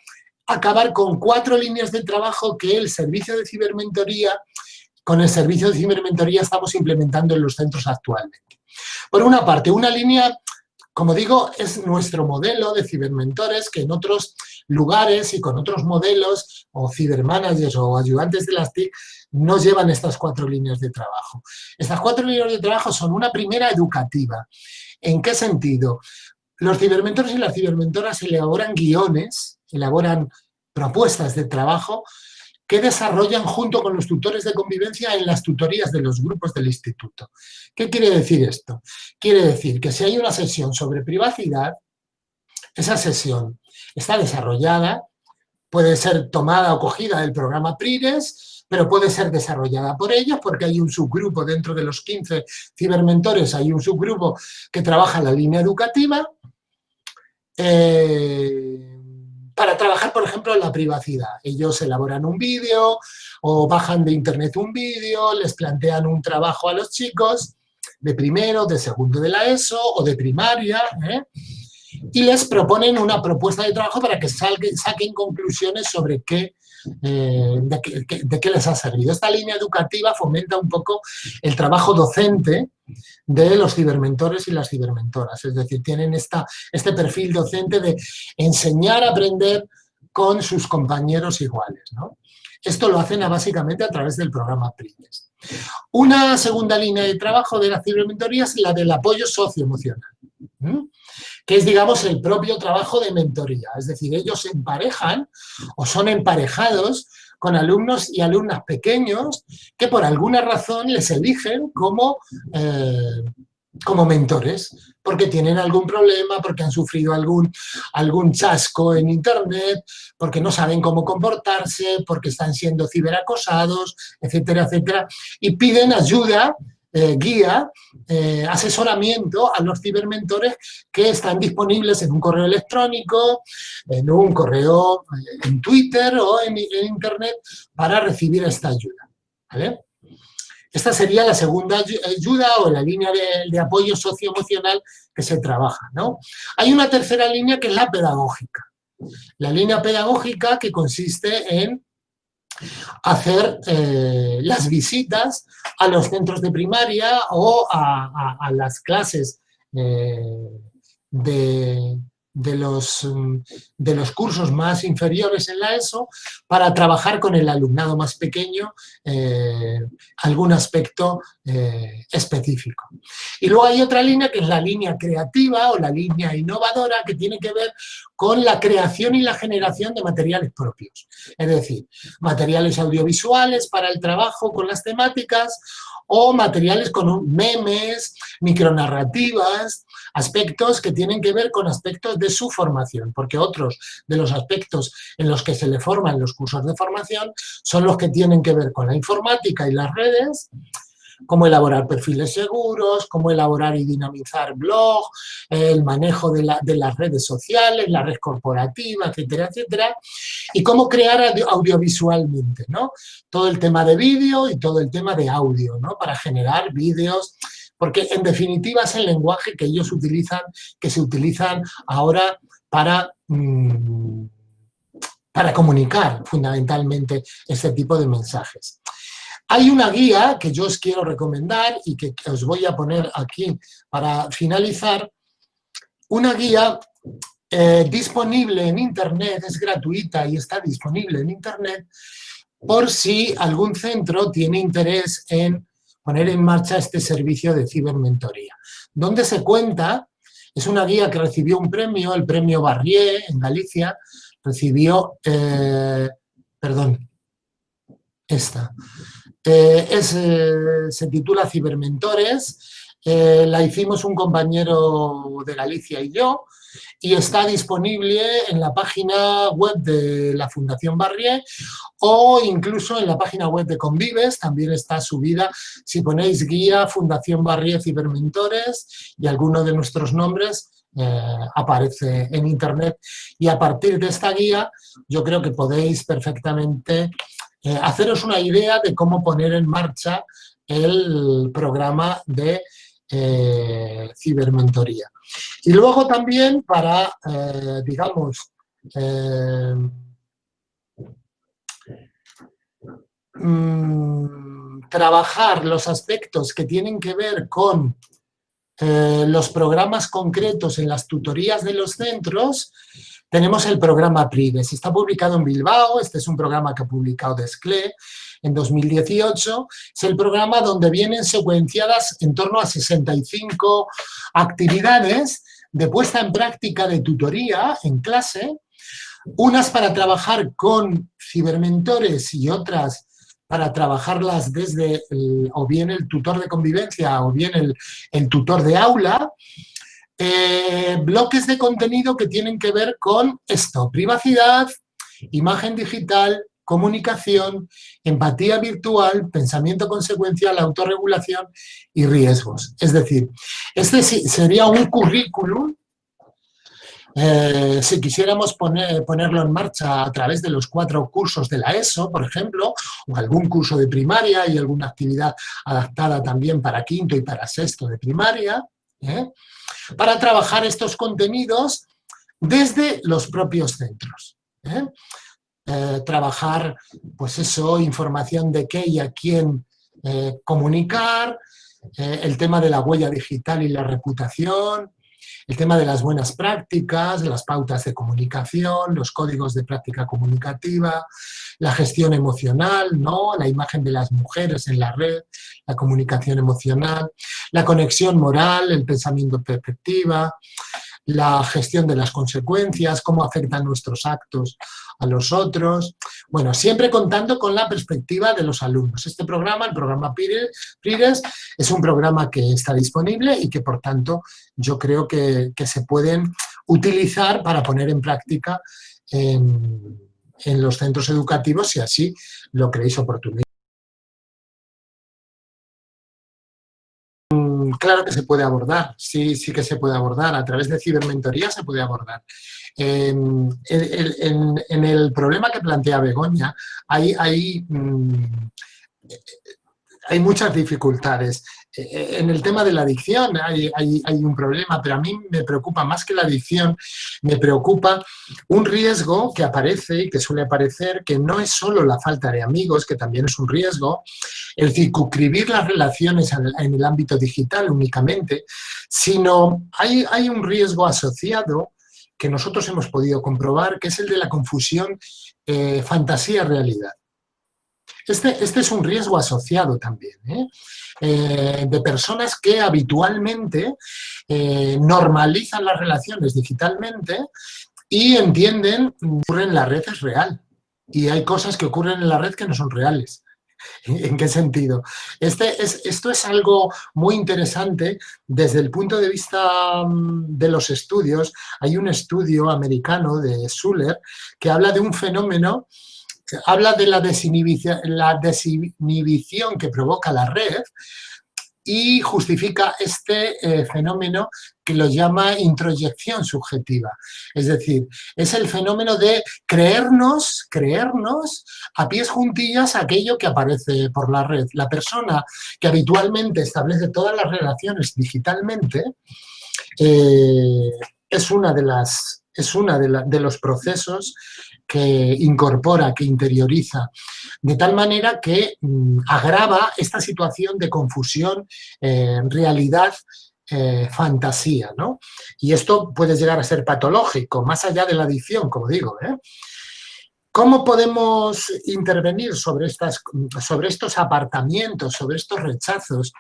acabar con cuatro líneas de trabajo que el servicio de cibermentoría, con el servicio de cibermentoría estamos implementando en los centros actualmente. Por una parte, una línea como digo, es nuestro modelo de cibermentores que en otros lugares y con otros modelos o cibermanagers o ayudantes de las TIC no llevan estas cuatro líneas de trabajo. Estas cuatro líneas de trabajo son una primera educativa. ¿En qué sentido? Los cibermentores y las cibermentoras elaboran guiones, elaboran propuestas de trabajo que desarrollan junto con los tutores de convivencia en las tutorías de los grupos del instituto. ¿Qué quiere decir esto? Quiere decir que si hay una sesión sobre privacidad, esa sesión está desarrollada, puede ser tomada o cogida del programa PRIDES, pero puede ser desarrollada por ellos porque hay un subgrupo dentro de los 15 cibermentores, hay un subgrupo que trabaja la línea educativa. Eh, para trabajar, por ejemplo, en la privacidad. Ellos elaboran un vídeo o bajan de internet un vídeo, les plantean un trabajo a los chicos de primero, de segundo de la ESO o de primaria, ¿eh? y les proponen una propuesta de trabajo para que saquen conclusiones sobre qué de, qué, les ha servido. Esta línea educativa fomenta un poco el trabajo docente de los cibermentores y las cibermentoras, es decir, tienen esta, este perfil docente de enseñar a aprender con sus compañeros iguales. Esto lo hacen básicamente a través del programa PRIDES. Una segunda línea de trabajo de la cibermentoría es la del apoyo socioemocional, que es, digamos, el propio trabajo de mentoría. Es decir, ellos se emparejan o son emparejados con alumnos y alumnas pequeños que por alguna razón les eligen como, eh, como mentores, porque tienen algún problema, porque han sufrido algún, algún chasco en internet, porque no saben cómo comportarse, porque están siendo ciberacosados, etcétera, etcétera, y piden ayuda eh, guía, eh, asesoramiento a los cibermentores que están disponibles en un correo electrónico, en un correo eh, en Twitter o en, Internet para recibir esta ayuda. Esta sería la segunda ayuda o la línea de, apoyo socioemocional que se trabaja. ¿no? Hay una tercera línea que es la pedagógica. La línea pedagógica que consiste en hacer eh, las visitas a los centros de primaria o a, las clases eh, de, de los, mm, de los cursos más inferiores en la ESO para trabajar con el alumnado más pequeño eh, algún aspecto eh, específico. Y luego hay otra línea que es la línea creativa o la línea innovadora que tiene que ver con la creación y la generación de materiales propios. Es decir, materiales audiovisuales para el trabajo con las temáticas o materiales con memes, micronarrativas, aspectos que tienen que ver con aspectos de su formación, porque otros de los aspectos en los que se le forman los cursos de formación son los que tienen que ver con la informática y las redes, cómo elaborar perfiles seguros, cómo elaborar y dinamizar blog, el manejo de, las redes sociales, la red corporativa, etcétera, etcétera, y cómo crear audiovisualmente, ¿no? Todo el tema de vídeo y todo el tema de audio, ¿no? Para generar vídeos, porque en definitiva es el lenguaje que ellos utilizan, que se utilizan ahora para... Mm, para comunicar fundamentalmente este tipo de mensajes. Hay una guía que yo os quiero recomendar y que, os voy a poner aquí para finalizar. Una guía eh, disponible en Internet, es gratuita y está disponible en Internet, por si algún centro tiene interés en poner en marcha este servicio de cibermentoría. Donde se cuenta, es una guía que recibió un premio, el premio Barrié en Galicia, recibió, eh, perdón, esta, eh, eh, se titula Cibermentores, la hicimos un compañero de Galicia y yo, y está disponible en la página web de la Fundación Barrié o incluso en la página web de Convives, también está subida, si ponéis guía Fundación Barrié Cibermentores y alguno de nuestros nombres, aparece en internet. Y a partir de esta guía yo creo que podéis perfectamente eh, haceros una idea de cómo poner en marcha el programa de eh, cibermentoría. Y luego también para, eh, digamos, mm, trabajar los aspectos que tienen que ver con los programas concretos en las tutorías de los centros, tenemos el programa PRIDES, está publicado en Bilbao, este es un programa que ha publicado Desclé en 2018, es el programa donde vienen secuenciadas en torno a 65 actividades de puesta en práctica de tutoría en clase, unas para trabajar con cibermentores y otras para trabajarlas desde o bien el tutor de convivencia o bien el, el tutor de aula, eh, bloques de contenido que tienen que ver con esto, privacidad, imagen digital, comunicación, empatía virtual, pensamiento consecuencial, autorregulación y riesgos. Es decir, este sería un currículum, eh, si quisiéramos ponerlo en marcha a través de los cuatro cursos de la ESO, por ejemplo, o algún curso de primaria y alguna actividad adaptada también para quinto y para sexto de primaria, ¿eh? Para trabajar estos contenidos desde los propios centros. ¿eh? Eh, trabajar, pues eso, información de qué y a quién comunicar, el tema de la huella digital y la reputación, el tema de las buenas prácticas, las pautas de comunicación, los códigos de práctica comunicativa, la gestión emocional, ¿no? la imagen de las mujeres en la red, la comunicación emocional, la conexión moral, el pensamiento perspectiva, la gestión de las consecuencias, cómo afectan nuestros actos a los otros. Bueno, siempre contando con la perspectiva de los alumnos. Este programa, el programa PRIRES, es un programa que está disponible y que, por tanto, yo creo que, se pueden utilizar para poner en práctica en, en los centros educativos si así lo creéis oportuno. Claro que se puede abordar, sí, sí que se puede abordar, a través de cibermentoría se puede abordar. en, el problema que plantea Begoña hay, hay mm, hay muchas dificultades. Eh, en el tema de la adicción hay, un problema, pero a mí me preocupa más que la adicción, me preocupa un riesgo que aparece y que suele aparecer, que no es solo la falta de amigos, que también es un riesgo, el circunscribir las relaciones en el ámbito digital únicamente, sino hay, hay un riesgo asociado que nosotros hemos podido comprobar, que es el de la confusión eh, fantasía-realidad. Este, este, es un riesgo asociado también, ¿eh? Eh, de personas que habitualmente eh, normalizan las relaciones digitalmente y entienden que ocurren en la red es real. Y hay cosas que ocurren en la red que no son reales. ¿En qué sentido? Este es, esto es algo muy interesante desde el punto de vista mm, de los estudios. Hay un estudio americano de Suller que habla de un fenómeno habla de la desinhibición, que provoca la red y justifica este eh, fenómeno que lo llama introyección subjetiva. Es decir, es el fenómeno de creernos, creernos a pies juntillas aquello que aparece por la red. La persona que habitualmente establece todas las relaciones digitalmente eh, es una de las es uno de, los procesos que incorpora, que interioriza, de tal manera que mm, agrava esta situación de confusión, eh, realidad, eh, fantasía, ¿no? Y esto puede llegar a ser patológico, más allá de la adicción, como digo, ¿eh? ¿Cómo podemos intervenir sobre, estas, sobre estos apartamientos, sobre estos rechazos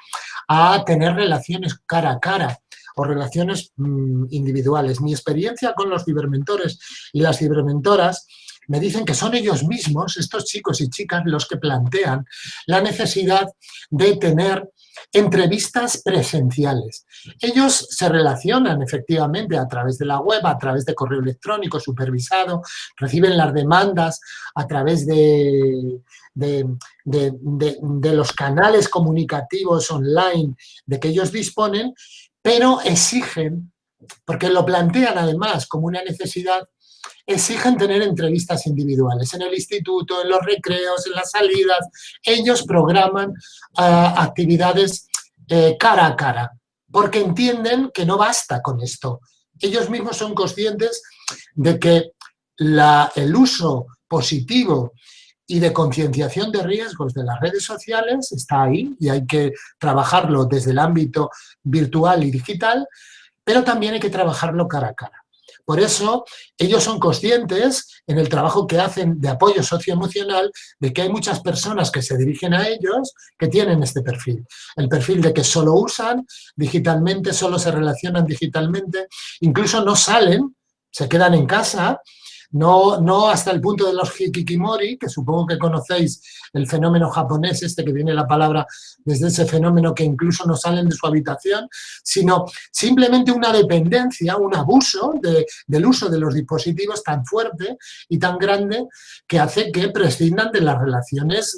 a tener relaciones cara a cara o relaciones mm, individuales? Mi experiencia con los cibermentores y las cibermentoras me dicen que son ellos mismos, estos chicos y chicas, los que plantean la necesidad de tener entrevistas presenciales. Ellos se relacionan efectivamente a través de la web, a través de correo electrónico supervisado, reciben las demandas a través de los canales comunicativos online de que ellos disponen, pero exigen, porque lo plantean además como una necesidad, exigen tener entrevistas individuales en el instituto, en los recreos, en las salidas. Ellos programan ah, actividades eh, cara a cara, porque entienden que no basta con esto. Ellos mismos son conscientes de que el uso positivo y de concienciación de riesgos de las redes sociales está ahí y hay que trabajarlo desde el ámbito virtual y digital, pero también hay que trabajarlo cara a cara. Por eso, ellos son conscientes en el trabajo que hacen de apoyo socioemocional de que hay muchas personas que se dirigen a ellos que tienen este perfil. El perfil de que solo usan digitalmente, solo se relacionan digitalmente, incluso no salen, se quedan en casa no, no hasta el punto de los hikikimori, que supongo que conocéis el fenómeno japonés, este que viene la palabra desde ese fenómeno que incluso no salen de su habitación, sino simplemente una dependencia, un abuso del uso de los dispositivos tan fuerte y tan grande que hace que prescindan de las relaciones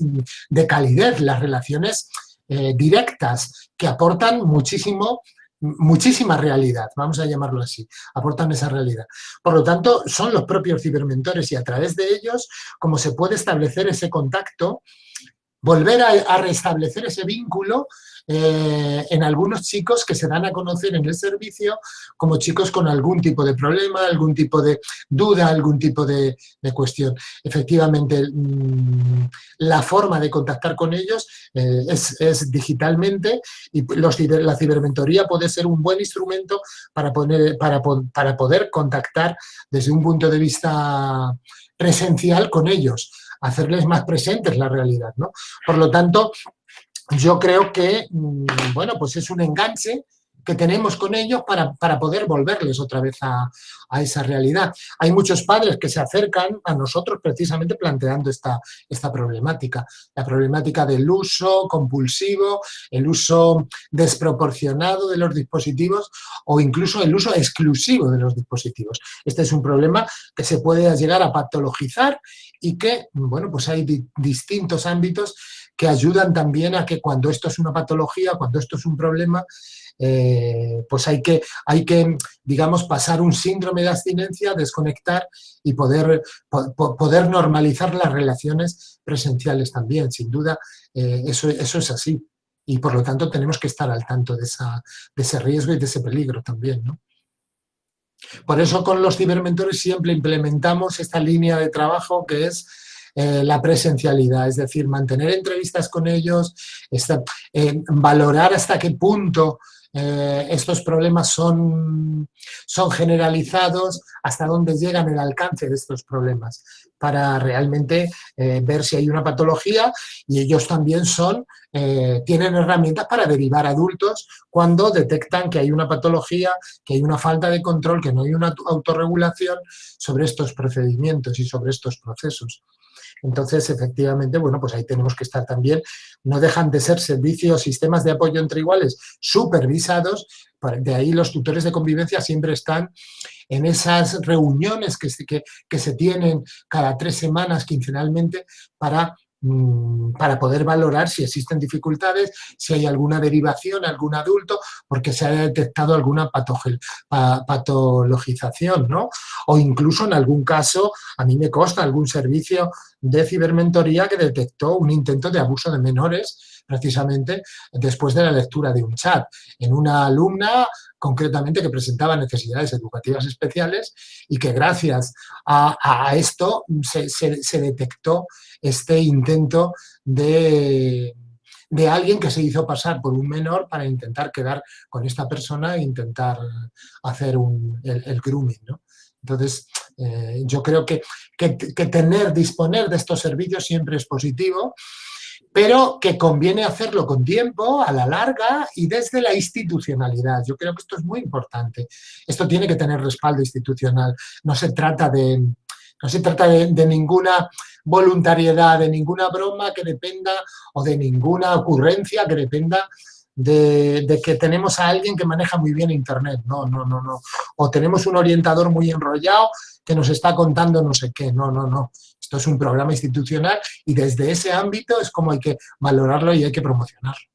de calidez, las relaciones eh, directas, que aportan muchísimo muchísima realidad, vamos a llamarlo así, aportan esa realidad. Por lo tanto, son los propios cibermentores y a través de ellos como se puede establecer ese contacto volver a, restablecer ese vínculo eh, en algunos chicos que se dan a conocer en el servicio como chicos con algún tipo de problema, algún tipo de duda, algún tipo de, cuestión. Efectivamente, mm, la forma de contactar con ellos eh, es, digitalmente y la cibermentoría puede ser un buen instrumento para, poner, para, para poder contactar desde un punto de vista presencial con ellos hacerles más presentes la realidad, ¿no? Por lo tanto, yo creo que, mm, bueno, pues es un enganche que tenemos con ellos para, poder volverles otra vez a, esa realidad. Hay muchos padres que se acercan a nosotros precisamente planteando esta, esta problemática, la problemática del uso compulsivo, el uso desproporcionado de los dispositivos o incluso el uso exclusivo de los dispositivos. Este es un problema que se puede llegar a patologizar y que, bueno, pues hay distintos ámbitos que ayudan también a que cuando esto es una patología, cuando esto es un problema, eh, pues hay que, hay que, digamos, pasar un síndrome de abstinencia, desconectar y poder, poder normalizar las relaciones presenciales también. Sin duda, eh, eso, eso es así. Y por lo tanto tenemos que estar al tanto de, esa, de ese riesgo y de ese peligro también, ¿no? Por eso con los cibermentores siempre implementamos esta línea de trabajo que es eh, la presencialidad, es decir, mantener entrevistas con ellos, eh, valorar hasta qué punto eh, estos problemas son, son generalizados, hasta dónde llegan el alcance de estos problemas, para realmente ver si hay una patología y ellos también son, tienen herramientas para derivar adultos cuando detectan que hay una patología, que hay una falta de control, que no hay una autorregulación sobre estos procedimientos y sobre estos procesos. Entonces, efectivamente, bueno, pues ahí tenemos que estar también. No dejan de ser servicios, sistemas de apoyo entre iguales supervisados, de ahí los tutores de convivencia siempre están en esas reuniones que, que, que se tienen cada tres semanas quincenalmente para para poder valorar si existen dificultades, si hay alguna derivación, algún adulto, porque se ha detectado alguna patologización, ¿no? O incluso en algún caso, a mí me consta algún servicio de cibermentoría que detectó un intento de abuso de menores precisamente después de la lectura de un chat. En una alumna concretamente que presentaba necesidades educativas especiales y que gracias a, esto se, detectó este intento de, alguien que se hizo pasar por un menor para intentar quedar con esta persona e intentar hacer el, grooming. Entonces, eh, yo creo que, que, que, tener, disponer de estos servicios siempre es positivo pero que conviene hacerlo con tiempo, a la larga y desde la institucionalidad. Yo creo que esto es muy importante. Esto tiene que tener respaldo institucional. No se trata de, no se trata de, ninguna voluntariedad, de ninguna broma que dependa o de ninguna ocurrencia que dependa de, de, que tenemos a alguien que maneja muy bien Internet. No, no, no, no. O tenemos un orientador muy enrollado que nos está contando no sé qué. No, no, no. Esto es un programa institucional y desde ese ámbito es como hay que valorarlo y hay que promocionarlo.